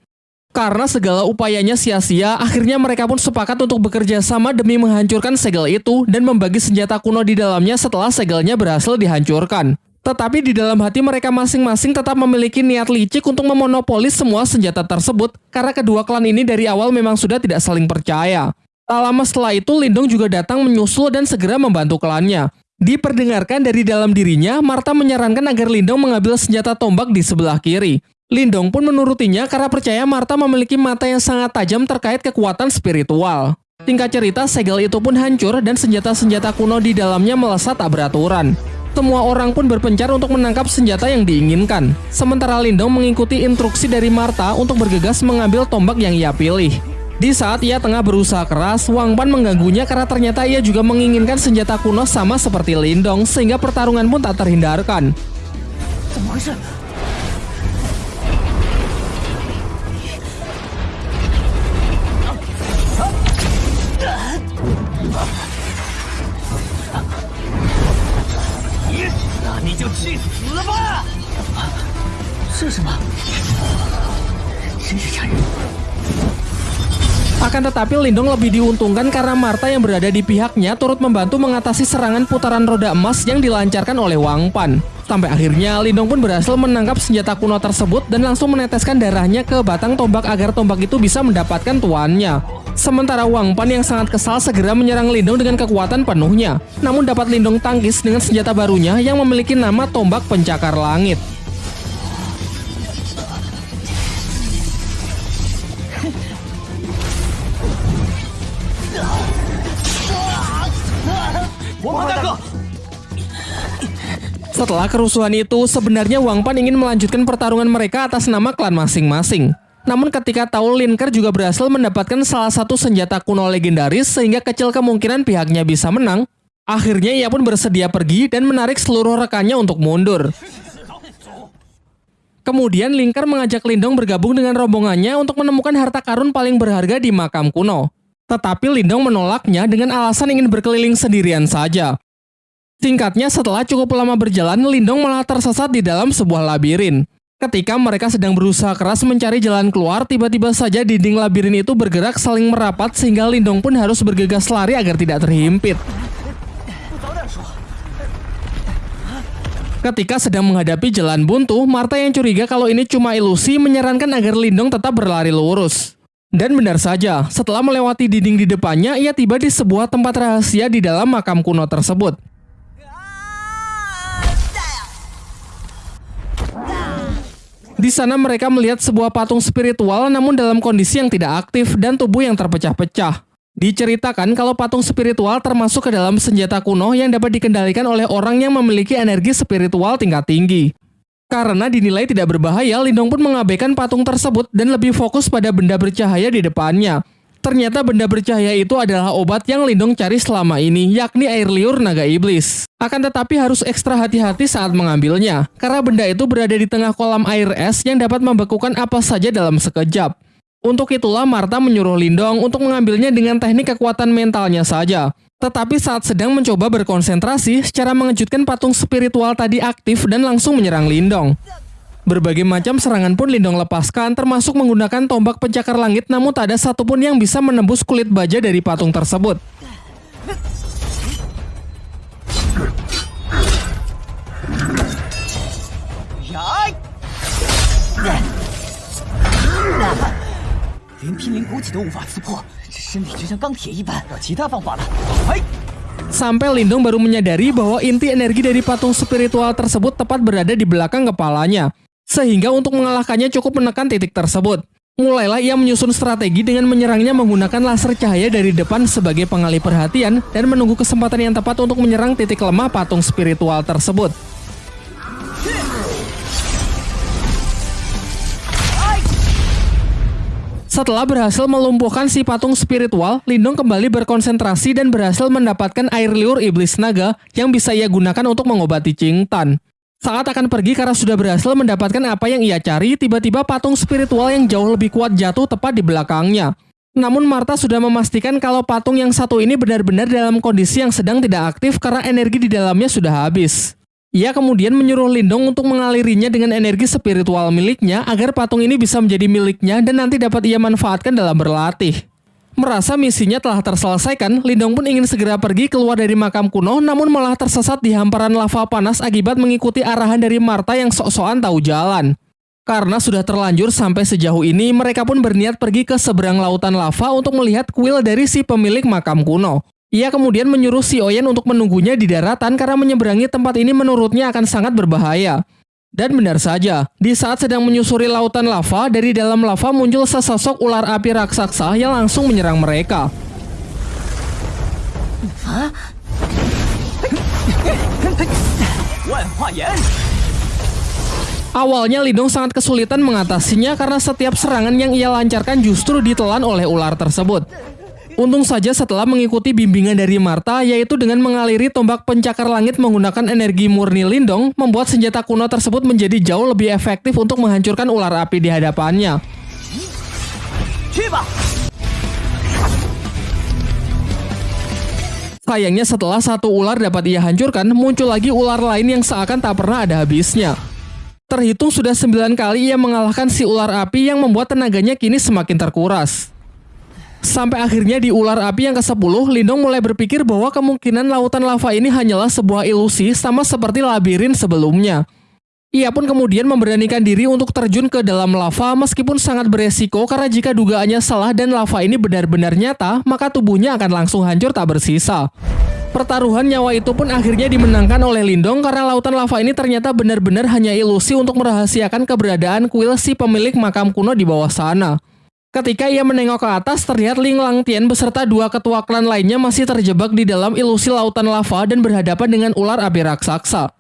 Karena segala upayanya sia-sia, akhirnya mereka pun sepakat untuk bekerja sama demi menghancurkan segel itu dan membagi senjata kuno di dalamnya setelah segelnya berhasil dihancurkan. Tetapi di dalam hati mereka masing-masing tetap memiliki niat licik untuk memonopoli semua senjata tersebut karena kedua klan ini dari awal memang sudah tidak saling percaya. Tak lama setelah itu Lindong juga datang menyusul dan segera membantu klannya. Diperdengarkan dari dalam dirinya, Marta menyarankan agar Lindong mengambil senjata tombak di sebelah kiri. Lindong pun menurutinya karena percaya Marta memiliki mata yang sangat tajam terkait kekuatan spiritual. Tingkat cerita, segel itu pun hancur dan senjata-senjata kuno di dalamnya melesat tak beraturan. Semua orang pun berpencar untuk menangkap senjata yang diinginkan. Sementara Lindong mengikuti instruksi dari Marta untuk bergegas mengambil tombak yang ia pilih. Di saat ia tengah berusaha keras, Wang Pan mengganggunya karena ternyata ia juga menginginkan senjata kuno sama seperti Lindong, sehingga pertarungan pun tak terhindarkan. 就去死吧！啊？这是什么？真是残忍 Akan tetapi Lindong lebih diuntungkan karena Marta yang berada di pihaknya turut membantu mengatasi serangan putaran roda emas yang dilancarkan oleh Wang Pan. Sampai akhirnya Lindong pun berhasil menangkap senjata kuno tersebut dan langsung meneteskan darahnya ke batang tombak agar tombak itu bisa mendapatkan tuannya. Sementara Wang Pan yang sangat kesal segera menyerang Lindong dengan kekuatan penuhnya. Namun dapat Lindong tangkis dengan senjata barunya yang memiliki nama tombak pencakar langit. Setelah kerusuhan itu, sebenarnya Wang Pan ingin melanjutkan pertarungan mereka atas nama klan masing-masing. Namun ketika tahu Linker juga berhasil mendapatkan salah satu senjata kuno legendaris sehingga kecil kemungkinan pihaknya bisa menang, akhirnya ia pun bersedia pergi dan menarik seluruh rekannya untuk mundur. Kemudian Linker mengajak Lindong bergabung dengan rombongannya untuk menemukan harta karun paling berharga di makam kuno. Tetapi Lindong menolaknya dengan alasan ingin berkeliling sendirian saja. Singkatnya, setelah cukup lama berjalan, Lindong malah tersesat di dalam sebuah labirin. Ketika mereka sedang berusaha keras mencari jalan keluar, tiba-tiba saja dinding labirin itu bergerak saling merapat sehingga Lindong pun harus bergegas lari agar tidak terhimpit. Ketika sedang menghadapi jalan buntu, Marta yang curiga kalau ini cuma ilusi menyarankan agar Lindong tetap berlari lurus. Dan benar saja, setelah melewati dinding di depannya, ia tiba di sebuah tempat rahasia di dalam makam kuno tersebut. Di sana mereka melihat sebuah patung spiritual namun dalam kondisi yang tidak aktif dan tubuh yang terpecah-pecah. Diceritakan kalau patung spiritual termasuk ke dalam senjata kuno yang dapat dikendalikan oleh orang yang memiliki energi spiritual tingkat tinggi. Karena dinilai tidak berbahaya, Lindong pun mengabaikan patung tersebut dan lebih fokus pada benda bercahaya di depannya. Ternyata benda bercahaya itu adalah obat yang Lindong cari selama ini, yakni air liur naga iblis. Akan tetapi harus ekstra hati-hati saat mengambilnya, karena benda itu berada di tengah kolam air es yang dapat membekukan apa saja dalam sekejap. Untuk itulah Marta menyuruh Lindong untuk mengambilnya dengan teknik kekuatan mentalnya saja. Tetapi saat sedang mencoba berkonsentrasi, secara mengejutkan patung spiritual tadi aktif dan langsung menyerang Lindong. Berbagai macam serangan pun Lindong lepaskan, termasuk menggunakan tombak pencakar langit namun tak ada satupun yang bisa menembus kulit baja dari patung tersebut. Sampai Lindong baru menyadari bahwa inti energi dari patung spiritual tersebut tepat berada di belakang kepalanya. Sehingga untuk mengalahkannya cukup menekan titik tersebut. Mulailah ia menyusun strategi dengan menyerangnya menggunakan laser cahaya dari depan sebagai pengalih perhatian dan menunggu kesempatan yang tepat untuk menyerang titik lemah patung spiritual tersebut. Setelah berhasil melumpuhkan si patung spiritual, Lindong kembali berkonsentrasi dan berhasil mendapatkan air liur iblis naga yang bisa ia gunakan untuk mengobati Tan. Saat akan pergi karena sudah berhasil mendapatkan apa yang ia cari, tiba-tiba patung spiritual yang jauh lebih kuat jatuh tepat di belakangnya. Namun Marta sudah memastikan kalau patung yang satu ini benar-benar dalam kondisi yang sedang tidak aktif karena energi di dalamnya sudah habis. Ia kemudian menyuruh Lindong untuk mengalirinya dengan energi spiritual miliknya agar patung ini bisa menjadi miliknya dan nanti dapat ia manfaatkan dalam berlatih. Merasa misinya telah terselesaikan, Lindong pun ingin segera pergi keluar dari makam kuno namun malah tersesat di hamparan lava panas akibat mengikuti arahan dari Marta yang sok-sokan tahu jalan. Karena sudah terlanjur sampai sejauh ini, mereka pun berniat pergi ke seberang lautan lava untuk melihat kuil dari si pemilik makam kuno. Ia kemudian menyuruh si Oyen untuk menunggunya di daratan karena menyeberangi tempat ini menurutnya akan sangat berbahaya. Dan benar saja, di saat sedang menyusuri lautan lava, dari dalam lava muncul sesosok ular api raksasa yang langsung menyerang mereka. Awalnya Lidong sangat kesulitan mengatasinya karena setiap serangan yang ia lancarkan justru ditelan oleh ular tersebut. Untung saja setelah mengikuti bimbingan dari Marta, yaitu dengan mengaliri tombak pencakar langit menggunakan energi murni Lindong, membuat senjata kuno tersebut menjadi jauh lebih efektif untuk menghancurkan ular api di hadapannya. Sayangnya setelah satu ular dapat ia hancurkan, muncul lagi ular lain yang seakan tak pernah ada habisnya. Terhitung sudah sembilan kali ia mengalahkan si ular api yang membuat tenaganya kini semakin terkuras. Sampai akhirnya di ular api yang ke-10, Lindong mulai berpikir bahwa kemungkinan lautan lava ini hanyalah sebuah ilusi sama seperti labirin sebelumnya. Ia pun kemudian memberanikan diri untuk terjun ke dalam lava meskipun sangat beresiko karena jika dugaannya salah dan lava ini benar-benar nyata, maka tubuhnya akan langsung hancur tak bersisa. Pertaruhan nyawa itu pun akhirnya dimenangkan oleh Lindong karena lautan lava ini ternyata benar-benar hanya ilusi untuk merahasiakan keberadaan kuil si pemilik makam kuno di bawah sana. Ketika ia menengok ke atas, terlihat Ling Langtian beserta dua ketua klan lainnya masih terjebak di dalam ilusi lautan lava dan berhadapan dengan ular api raksasa.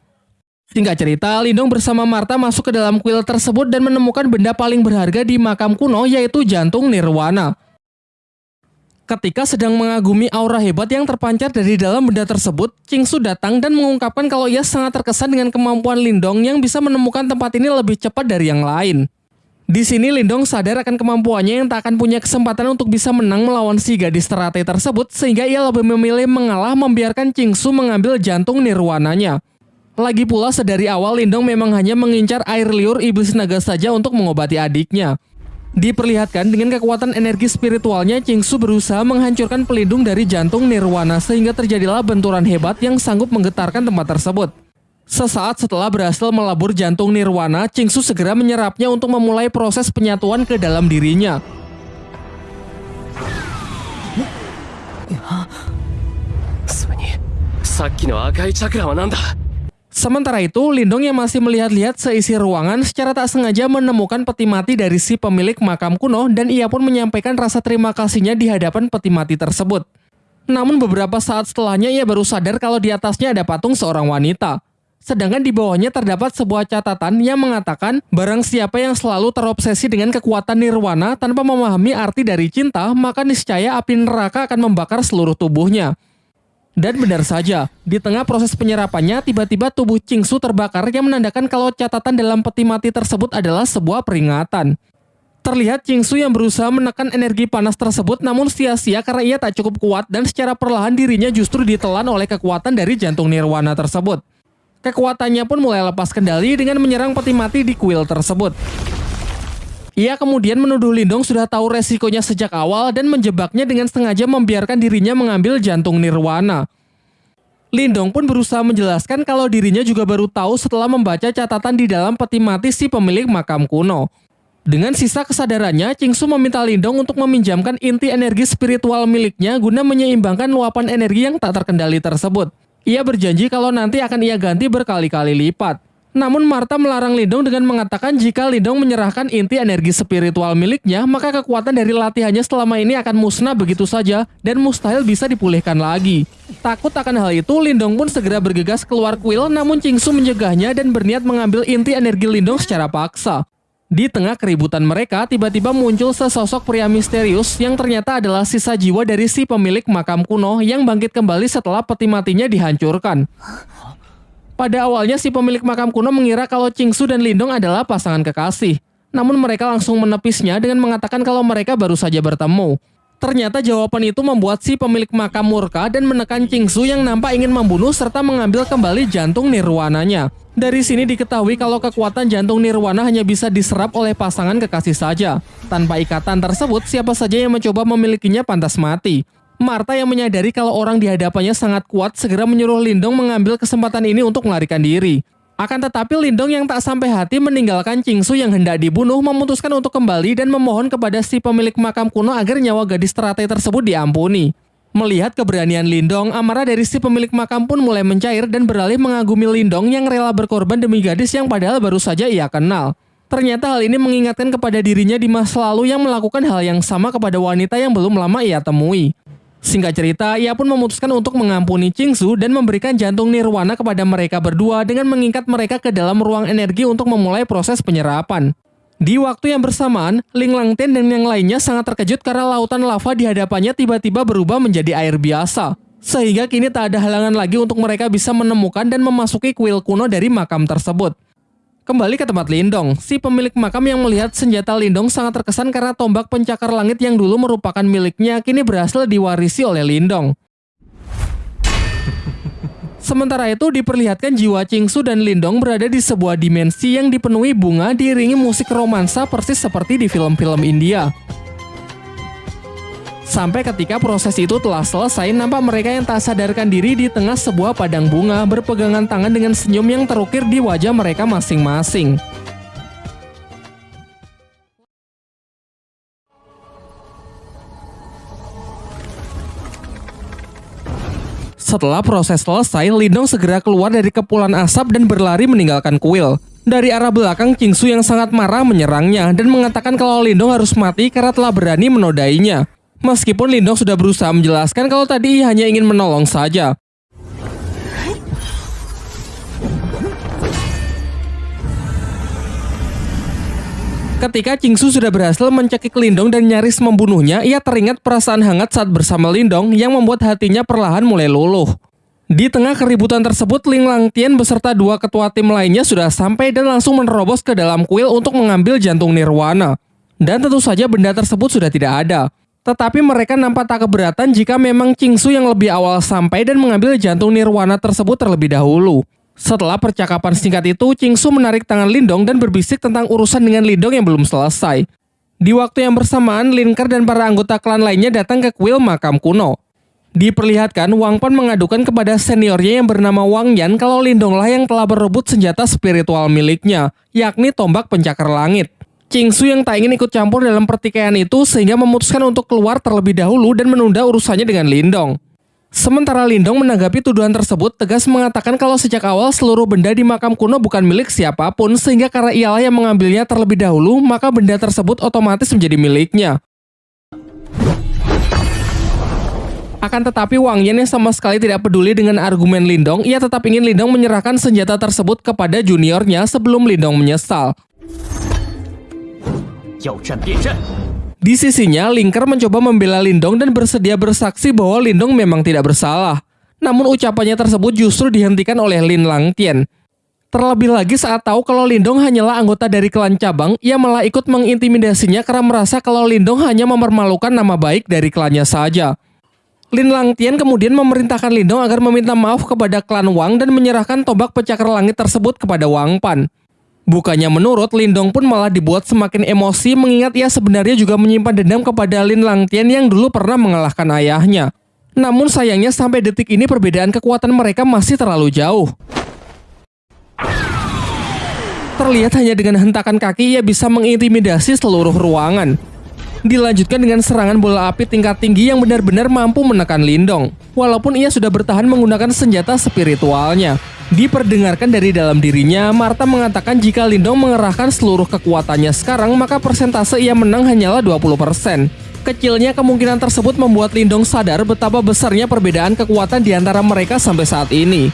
Singkat cerita, Lindong bersama Marta masuk ke dalam kuil tersebut dan menemukan benda paling berharga di makam kuno yaitu jantung Nirwana. Ketika sedang mengagumi aura hebat yang terpancar dari dalam benda tersebut, Su datang dan mengungkapkan kalau ia sangat terkesan dengan kemampuan Lindong yang bisa menemukan tempat ini lebih cepat dari yang lain. Di sini Lindong sadar akan kemampuannya yang tak akan punya kesempatan untuk bisa menang melawan si gadis teratai tersebut sehingga ia lebih memilih mengalah membiarkan Su mengambil jantung nirwananya. Lagi pula sedari awal Lindong memang hanya mengincar air liur iblis naga saja untuk mengobati adiknya. Diperlihatkan dengan kekuatan energi spiritualnya, Su berusaha menghancurkan pelindung dari jantung Nirwana sehingga terjadilah benturan hebat yang sanggup menggetarkan tempat tersebut. Sesaat setelah berhasil melabur jantung Nirwana, Su segera menyerapnya untuk memulai proses penyatuan ke dalam dirinya. Sementara itu, Lindong yang masih melihat-lihat seisi ruangan secara tak sengaja menemukan peti mati dari si pemilik makam kuno dan ia pun menyampaikan rasa terima kasihnya di hadapan peti mati tersebut. Namun beberapa saat setelahnya ia baru sadar kalau di atasnya ada patung seorang wanita. Sedangkan di bawahnya terdapat sebuah catatan yang mengatakan barang siapa yang selalu terobsesi dengan kekuatan nirwana tanpa memahami arti dari cinta, maka niscaya api neraka akan membakar seluruh tubuhnya. Dan benar saja, di tengah proses penyerapannya, tiba-tiba tubuh Su terbakar yang menandakan kalau catatan dalam peti mati tersebut adalah sebuah peringatan. Terlihat Su yang berusaha menekan energi panas tersebut namun sia-sia karena ia tak cukup kuat dan secara perlahan dirinya justru ditelan oleh kekuatan dari jantung nirwana tersebut. Kekuatannya pun mulai lepas kendali dengan menyerang peti mati di kuil tersebut. Ia kemudian menuduh Lindong sudah tahu resikonya sejak awal dan menjebaknya dengan sengaja membiarkan dirinya mengambil jantung Nirwana. Lindong pun berusaha menjelaskan kalau dirinya juga baru tahu setelah membaca catatan di dalam peti mati si pemilik makam kuno. Dengan sisa kesadarannya, Su meminta Lindong untuk meminjamkan inti energi spiritual miliknya guna menyeimbangkan luapan energi yang tak terkendali tersebut. Ia berjanji kalau nanti akan ia ganti berkali-kali lipat. Namun Marta melarang Lindong dengan mengatakan jika Lindong menyerahkan inti energi spiritual miliknya, maka kekuatan dari latihannya selama ini akan musnah begitu saja dan mustahil bisa dipulihkan lagi. Takut akan hal itu, Lindong pun segera bergegas keluar kuil namun Su mencegahnya dan berniat mengambil inti energi Lindong secara paksa. Di tengah keributan mereka, tiba-tiba muncul sesosok pria misterius yang ternyata adalah sisa jiwa dari si pemilik makam kuno yang bangkit kembali setelah peti matinya dihancurkan. Pada awalnya si pemilik makam kuno mengira kalau Su dan Lindong adalah pasangan kekasih. Namun mereka langsung menepisnya dengan mengatakan kalau mereka baru saja bertemu. Ternyata jawaban itu membuat si pemilik makam murka dan menekan Su yang nampak ingin membunuh serta mengambil kembali jantung nirwananya. Dari sini diketahui kalau kekuatan jantung nirwana hanya bisa diserap oleh pasangan kekasih saja. Tanpa ikatan tersebut, siapa saja yang mencoba memilikinya pantas mati. Marta yang menyadari kalau orang di hadapannya sangat kuat segera menyuruh Lindong mengambil kesempatan ini untuk melarikan diri. Akan tetapi Lindong yang tak sampai hati meninggalkan Su yang hendak dibunuh memutuskan untuk kembali dan memohon kepada si pemilik makam kuno agar nyawa gadis teratai tersebut diampuni. Melihat keberanian Lindong, amarah dari si pemilik makam pun mulai mencair dan beralih mengagumi Lindong yang rela berkorban demi gadis yang padahal baru saja ia kenal. Ternyata hal ini mengingatkan kepada dirinya di masa lalu yang melakukan hal yang sama kepada wanita yang belum lama ia temui. Singkat cerita, ia pun memutuskan untuk mengampuni Su dan memberikan jantung nirwana kepada mereka berdua dengan mengikat mereka ke dalam ruang energi untuk memulai proses penyerapan. Di waktu yang bersamaan, Ling Langten dan yang lainnya sangat terkejut karena lautan lava di hadapannya tiba-tiba berubah menjadi air biasa. Sehingga kini tak ada halangan lagi untuk mereka bisa menemukan dan memasuki kuil kuno dari makam tersebut. Kembali ke tempat Lindong, si pemilik makam yang melihat senjata Lindong sangat terkesan karena tombak pencakar langit yang dulu merupakan miliknya kini berhasil diwarisi oleh Lindong. Sementara itu diperlihatkan jiwa Su dan Lindong berada di sebuah dimensi yang dipenuhi bunga diiringi musik romansa persis seperti di film-film India. Sampai ketika proses itu telah selesai, nampak mereka yang tak sadarkan diri di tengah sebuah padang bunga berpegangan tangan dengan senyum yang terukir di wajah mereka masing-masing. Setelah proses selesai, Lindong segera keluar dari kepulan asap dan berlari meninggalkan kuil. Dari arah belakang, Su yang sangat marah menyerangnya dan mengatakan kalau Lindong harus mati karena telah berani menodainya. Meskipun Lindong sudah berusaha menjelaskan kalau tadi hanya ingin menolong saja. Ketika Su sudah berhasil mencekik Lindong dan nyaris membunuhnya, ia teringat perasaan hangat saat bersama Lindong yang membuat hatinya perlahan mulai luluh. Di tengah keributan tersebut, Ling Langtian beserta dua ketua tim lainnya sudah sampai dan langsung menerobos ke dalam kuil untuk mengambil jantung Nirwana. Dan tentu saja benda tersebut sudah tidak ada. Tetapi mereka nampak tak keberatan jika memang Su yang lebih awal sampai dan mengambil jantung Nirwana tersebut terlebih dahulu. Setelah percakapan singkat itu, Su menarik tangan Lindong dan berbisik tentang urusan dengan Lindong yang belum selesai. Di waktu yang bersamaan, Linker dan para anggota klan lainnya datang ke kuil makam kuno. Diperlihatkan, Wang Pan mengadukan kepada seniornya yang bernama Wang Yan kalau Lindonglah yang telah berebut senjata spiritual miliknya, yakni tombak pencakar langit. Su yang tak ingin ikut campur dalam pertikaian itu sehingga memutuskan untuk keluar terlebih dahulu dan menunda urusannya dengan Lindong. Sementara Lindong menanggapi tuduhan tersebut tegas mengatakan kalau sejak awal seluruh benda di makam kuno bukan milik siapa pun sehingga karena ialah yang mengambilnya terlebih dahulu maka benda tersebut otomatis menjadi miliknya. Akan tetapi Wang Yan yang sama sekali tidak peduli dengan argumen Lindong, ia tetap ingin Lindong menyerahkan senjata tersebut kepada juniornya sebelum Lindong menyesal. Di sisinya, Linker mencoba membela Lindong dan bersedia bersaksi bahwa Lindong memang tidak bersalah. Namun ucapannya tersebut justru dihentikan oleh Lin Langtian. Terlebih lagi saat tahu kalau Lindong hanyalah anggota dari klan cabang, ia malah ikut mengintimidasinya karena merasa kalau Lindong hanya mempermalukan nama baik dari klannya saja. Lin Langtian kemudian memerintahkan Lindong agar meminta maaf kepada klan Wang dan menyerahkan tombak pecakar langit tersebut kepada Wang Pan. Bukannya menurut, Lindong pun malah dibuat semakin emosi mengingat ia sebenarnya juga menyimpan dendam kepada Lin Langtian yang dulu pernah mengalahkan ayahnya. Namun sayangnya sampai detik ini perbedaan kekuatan mereka masih terlalu jauh. Terlihat hanya dengan hentakan kaki ia bisa mengintimidasi seluruh ruangan. Dilanjutkan dengan serangan bola api tingkat tinggi yang benar-benar mampu menekan Lindong. Walaupun ia sudah bertahan menggunakan senjata spiritualnya. Diperdengarkan dari dalam dirinya, Marta mengatakan jika Lindong mengerahkan seluruh kekuatannya sekarang, maka persentase ia menang hanyalah 20%. Kecilnya kemungkinan tersebut membuat Lindong sadar betapa besarnya perbedaan kekuatan di antara mereka sampai saat ini.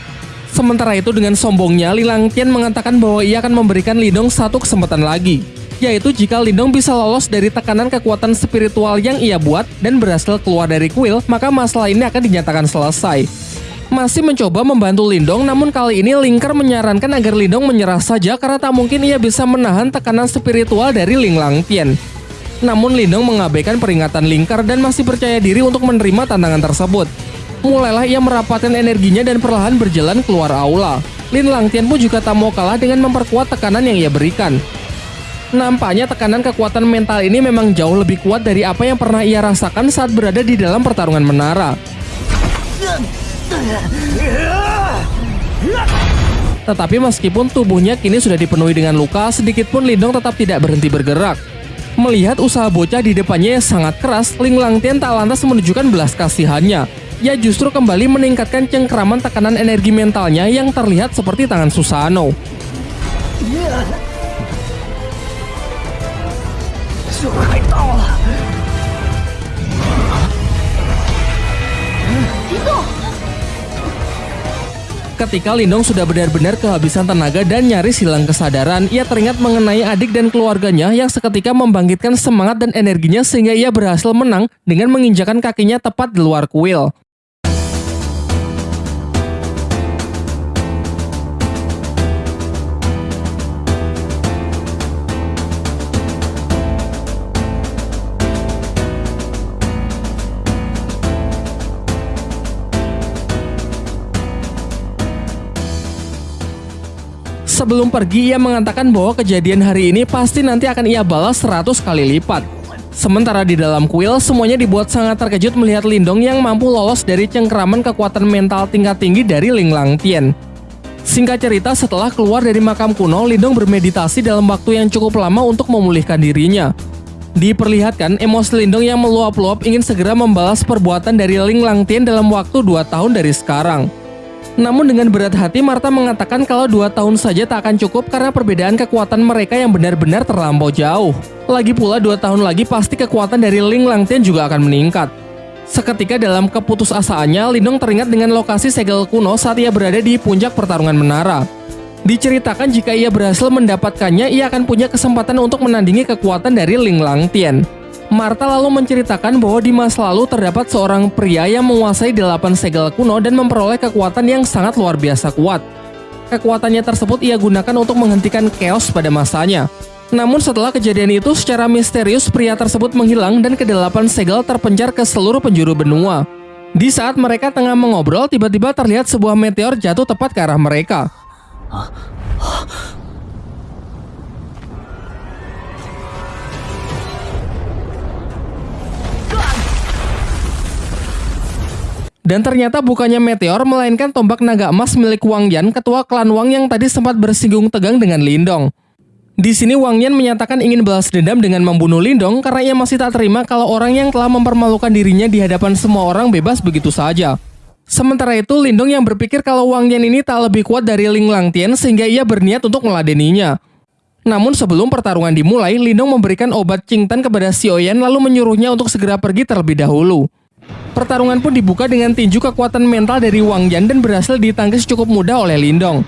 Sementara itu dengan sombongnya, Lilang Tian mengatakan bahwa ia akan memberikan Lindong satu kesempatan lagi, yaitu jika Lindong bisa lolos dari tekanan kekuatan spiritual yang ia buat dan berhasil keluar dari kuil, maka masalah ini akan dinyatakan selesai masih mencoba membantu Lindong namun kali ini Lingker menyarankan agar Lindong menyerah saja karena tak mungkin ia bisa menahan tekanan spiritual dari Ling Langtian. Namun Lindong mengabaikan peringatan Lingker dan masih percaya diri untuk menerima tantangan tersebut. Mulailah ia merapatkan energinya dan perlahan berjalan keluar aula. Lin Langtian pun juga tak mau kalah dengan memperkuat tekanan yang ia berikan. Nampaknya tekanan kekuatan mental ini memang jauh lebih kuat dari apa yang pernah ia rasakan saat berada di dalam pertarungan menara. Tetapi meskipun tubuhnya kini sudah dipenuhi dengan luka, sedikit pun Lindong tetap tidak berhenti bergerak. Melihat usaha bocah di depannya yang sangat keras, Ling Langtian tak lantas menunjukkan belas kasihannya. Ia justru kembali meningkatkan cengkraman tekanan energi mentalnya yang terlihat seperti tangan Susano. Ketika Lindong sudah benar-benar kehabisan tenaga dan nyaris hilang kesadaran, ia teringat mengenai adik dan keluarganya yang seketika membangkitkan semangat dan energinya sehingga ia berhasil menang dengan menginjakan kakinya tepat di luar kuil. Sebelum pergi ia mengatakan bahwa kejadian hari ini pasti nanti akan ia balas 100 kali lipat. Sementara di dalam kuil, semuanya dibuat sangat terkejut melihat Lindong yang mampu lolos dari cengkraman kekuatan mental tingkat tinggi dari Ling Lang Tian. Singkat cerita, setelah keluar dari makam kuno, Lindong bermeditasi dalam waktu yang cukup lama untuk memulihkan dirinya. Diperlihatkan, emosi Lindong yang meluap-luap ingin segera membalas perbuatan dari Ling Lang Tian dalam waktu 2 tahun dari sekarang. Namun dengan berat hati Marta mengatakan kalau dua tahun saja tak akan cukup karena perbedaan kekuatan mereka yang benar-benar terlampau jauh. Lagi pula dua tahun lagi pasti kekuatan dari Ling Langtian juga akan meningkat. Seketika dalam keputusasaannya, Lindong teringat dengan lokasi segel kuno saat ia berada di puncak pertarungan menara. Diceritakan jika ia berhasil mendapatkannya, ia akan punya kesempatan untuk menandingi kekuatan dari Ling Langtian. Marta lalu menceritakan bahwa di masa lalu terdapat seorang pria yang menguasai delapan segel kuno dan memperoleh kekuatan yang sangat luar biasa kuat. Kekuatannya tersebut ia gunakan untuk menghentikan chaos pada masanya. Namun setelah kejadian itu, secara misterius pria tersebut menghilang dan kedelapan segel terpencar ke seluruh penjuru benua. Di saat mereka tengah mengobrol, tiba-tiba terlihat sebuah meteor jatuh tepat ke arah mereka. Dan ternyata bukannya meteor, melainkan tombak naga emas milik Wang Yan, ketua klan Wang yang tadi sempat bersinggung tegang dengan Lindong. Di sini Wang Yan menyatakan ingin balas dendam dengan membunuh Lindong karena ia masih tak terima kalau orang yang telah mempermalukan dirinya di hadapan semua orang bebas begitu saja. Sementara itu, Lindong yang berpikir kalau Wang Yan ini tak lebih kuat dari Ling Langtian sehingga ia berniat untuk meladeninya. Namun sebelum pertarungan dimulai, Lindong memberikan obat Qingtan kepada Xiaoyan lalu menyuruhnya untuk segera pergi terlebih dahulu. Pertarungan pun dibuka dengan tinju kekuatan mental dari Wang Yan dan berhasil ditangkis cukup mudah oleh Lindong.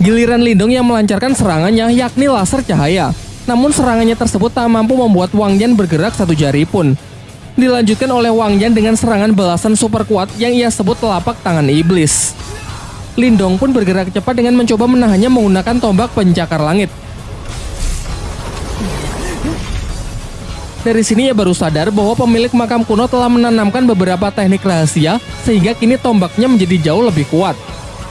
Giliran Lindong yang melancarkan serangannya yakni laser cahaya. Namun serangannya tersebut tak mampu membuat Wang Yan bergerak satu jari pun dilanjutkan oleh Wang Yan dengan serangan belasan super kuat yang ia sebut telapak tangan iblis. Lindong pun bergerak cepat dengan mencoba menahannya menggunakan tombak pencakar langit. Dari sini ia baru sadar bahwa pemilik makam kuno telah menanamkan beberapa teknik rahasia sehingga kini tombaknya menjadi jauh lebih kuat.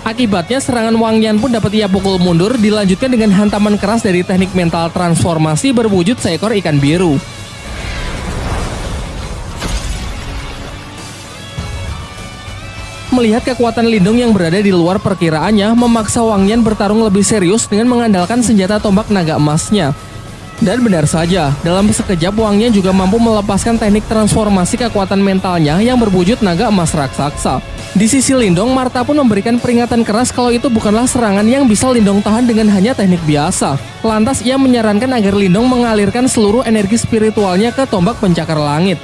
Akibatnya serangan Wang Yan pun dapat ia pukul mundur dilanjutkan dengan hantaman keras dari teknik mental transformasi berwujud seekor ikan biru. Melihat kekuatan Lindung yang berada di luar perkiraannya, memaksa Wang Yan bertarung lebih serius dengan mengandalkan senjata tombak naga emasnya. Dan benar saja, dalam sekejap Wang Yan juga mampu melepaskan teknik transformasi kekuatan mentalnya yang berwujud naga emas raksasa. Di sisi Lindong, Marta pun memberikan peringatan keras kalau itu bukanlah serangan yang bisa Lindong tahan dengan hanya teknik biasa. Lantas ia menyarankan agar Lindong mengalirkan seluruh energi spiritualnya ke tombak pencakar langit.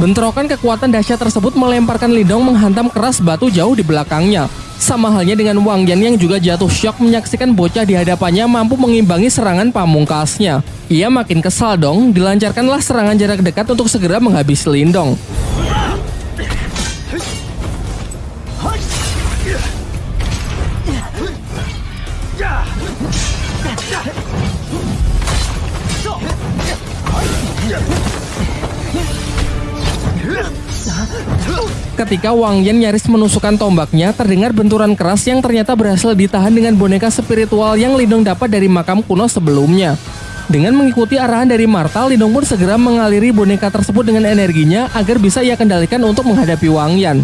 Bentrokan kekuatan dahsyat tersebut melemparkan Lindong menghantam keras batu jauh di belakangnya. Sama halnya dengan Wang Yan yang juga jatuh syok menyaksikan bocah di hadapannya mampu mengimbangi serangan pamungkasnya. Ia makin kesal dong, dilancarkanlah serangan jarak dekat untuk segera menghabisi Lindong. Ketika Wang Yan nyaris menusukkan tombaknya, terdengar benturan keras yang ternyata berhasil ditahan dengan boneka spiritual yang Lindong dapat dari makam kuno sebelumnya. Dengan mengikuti arahan dari Marta, Lindong pun segera mengaliri boneka tersebut dengan energinya agar bisa ia kendalikan untuk menghadapi Wang Yan.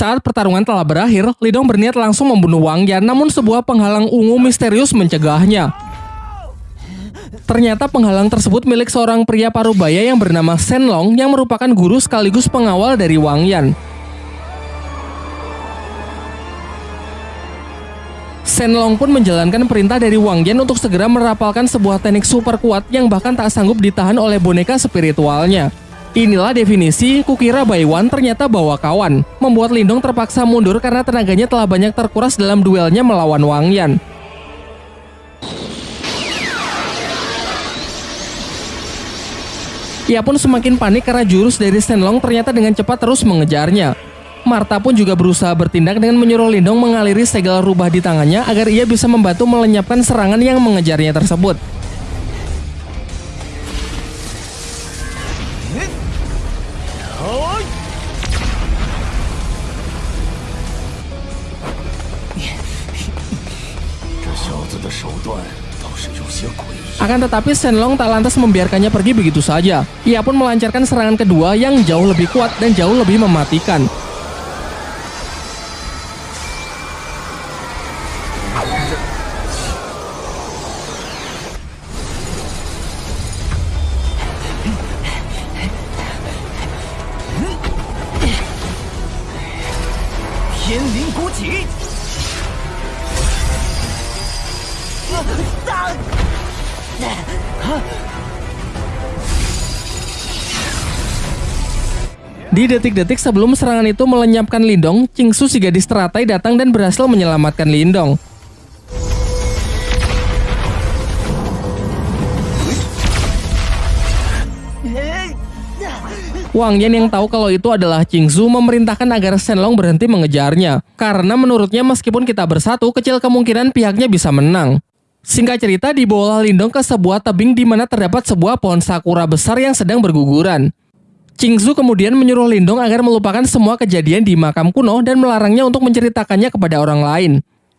Saat pertarungan telah berakhir, Lidong berniat langsung membunuh Wang Yan, namun sebuah penghalang ungu misterius mencegahnya. Ternyata penghalang tersebut milik seorang pria parubaya yang bernama Shen Long yang merupakan guru sekaligus pengawal dari Wang Yan. Shen Long pun menjalankan perintah dari Wang Yan untuk segera merapalkan sebuah teknik super kuat yang bahkan tak sanggup ditahan oleh boneka spiritualnya. Inilah definisi kukira Baiwan ternyata bawa kawan, membuat Lindong terpaksa mundur karena tenaganya telah banyak terkuras dalam duelnya melawan Wang Yan. Ia pun semakin panik karena jurus dari Shenlong ternyata dengan cepat terus mengejarnya. Marta pun juga berusaha bertindak dengan menyuruh Lindong mengaliri segala rubah di tangannya agar ia bisa membantu melenyapkan serangan yang mengejarnya tersebut. Akan tetapi Shenlong tak lantas membiarkannya pergi begitu saja. Ia pun melancarkan serangan kedua yang jauh lebih kuat dan jauh lebih mematikan. Di detik-detik sebelum serangan itu melenyapkan Lindong, Qingsu si gadis teratai datang dan berhasil menyelamatkan Lindong. Wang Yan yang tahu kalau itu adalah Qingsu memerintahkan agar Shenlong berhenti mengejarnya. Karena menurutnya meskipun kita bersatu, kecil kemungkinan pihaknya bisa menang. Singkat cerita, dibawa Lindong ke sebuah tebing di mana terdapat sebuah pohon sakura besar yang sedang berguguran. Qingzu kemudian menyuruh Lindong agar melupakan semua kejadian di makam kuno dan melarangnya untuk menceritakannya kepada orang lain.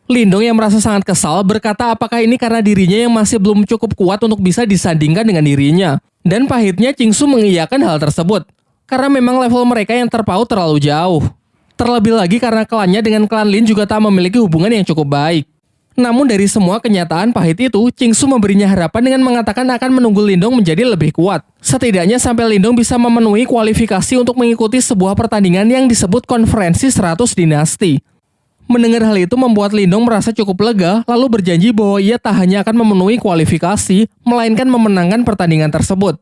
Lindong yang merasa sangat kesal berkata apakah ini karena dirinya yang masih belum cukup kuat untuk bisa disandingkan dengan dirinya. Dan pahitnya Qingsu mengiyakan hal tersebut. Karena memang level mereka yang terpaut terlalu jauh. Terlebih lagi karena klannya dengan klan Lin juga tak memiliki hubungan yang cukup baik. Namun dari semua kenyataan pahit itu, Qingsu memberinya harapan dengan mengatakan akan menunggu Lindong menjadi lebih kuat. Setidaknya sampai Lindong bisa memenuhi kualifikasi untuk mengikuti sebuah pertandingan yang disebut konferensi 100 dinasti. Mendengar hal itu membuat Lindong merasa cukup lega, lalu berjanji bahwa ia tak hanya akan memenuhi kualifikasi, melainkan memenangkan pertandingan tersebut.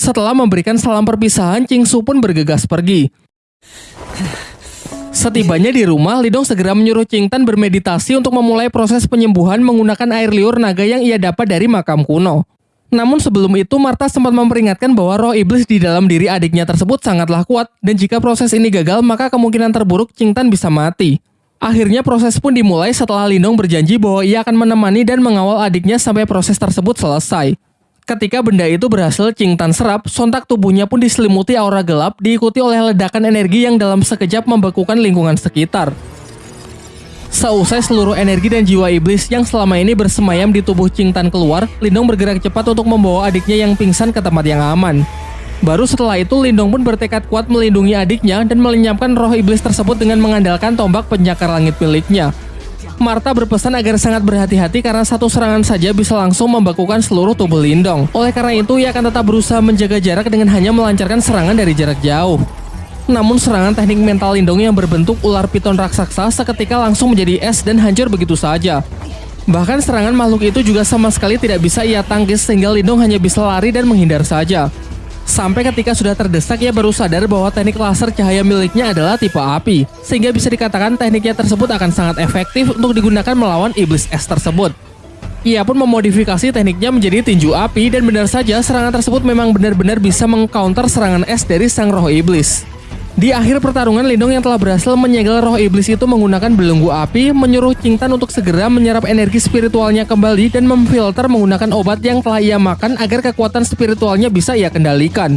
Setelah memberikan salam perpisahan, Qingsu pun bergegas pergi. Setibanya di rumah, Lidong segera menyuruh Qingtan bermeditasi untuk memulai proses penyembuhan menggunakan air liur naga yang ia dapat dari makam kuno. Namun sebelum itu, Marta sempat memperingatkan bahwa roh iblis di dalam diri adiknya tersebut sangatlah kuat, dan jika proses ini gagal, maka kemungkinan terburuk Qingtan bisa mati. Akhirnya proses pun dimulai setelah Lindong berjanji bahwa ia akan menemani dan mengawal adiknya sampai proses tersebut selesai. Ketika benda itu berhasil Qingtan serap, sontak tubuhnya pun diselimuti aura gelap diikuti oleh ledakan energi yang dalam sekejap membekukan lingkungan sekitar. Seusai seluruh energi dan jiwa iblis yang selama ini bersemayam di tubuh Qingtan keluar, Lindong bergerak cepat untuk membawa adiknya yang pingsan ke tempat yang aman. Baru setelah itu Lindong pun bertekad kuat melindungi adiknya dan melenyapkan roh iblis tersebut dengan mengandalkan tombak penyakar langit miliknya. Marta berpesan agar sangat berhati-hati karena satu serangan saja bisa langsung membekukan seluruh tubuh Lindong. Oleh karena itu, ia akan tetap berusaha menjaga jarak dengan hanya melancarkan serangan dari jarak jauh. Namun serangan teknik mental Lindong yang berbentuk ular piton raksasa seketika langsung menjadi es dan hancur begitu saja. Bahkan serangan makhluk itu juga sama sekali tidak bisa ia tangkis sehingga Lindong hanya bisa lari dan menghindar saja. Sampai ketika sudah terdesak ia baru sadar bahwa teknik laser cahaya miliknya adalah tipe api, sehingga bisa dikatakan tekniknya tersebut akan sangat efektif untuk digunakan melawan iblis es tersebut. Ia pun memodifikasi tekniknya menjadi tinju api dan benar saja serangan tersebut memang benar-benar bisa mengcounter serangan es dari sang roh iblis. Di akhir pertarungan, Lindong yang telah berhasil menyegel roh iblis itu menggunakan belenggu api, menyuruh Qingtan untuk segera menyerap energi spiritualnya kembali dan memfilter menggunakan obat yang telah ia makan agar kekuatan spiritualnya bisa ia kendalikan.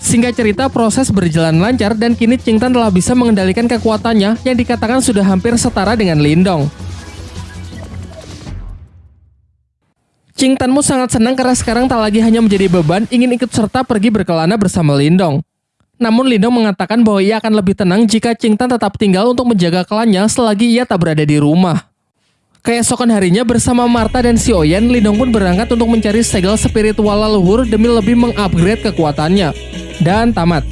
Singkat cerita, proses berjalan lancar dan kini Qingtan telah bisa mengendalikan kekuatannya yang dikatakan sudah hampir setara dengan Lindong. Qingtanmu sangat senang karena sekarang tak lagi hanya menjadi beban, ingin ikut serta pergi berkelana bersama Lindong. Namun Lindong mengatakan bahwa ia akan lebih tenang jika Qingtan tetap tinggal untuk menjaga klannya selagi ia tak berada di rumah. Keesokan harinya bersama Marta dan si Oyen, Lindong pun berangkat untuk mencari segel spiritual leluhur demi lebih mengupgrade kekuatannya. Dan tamat.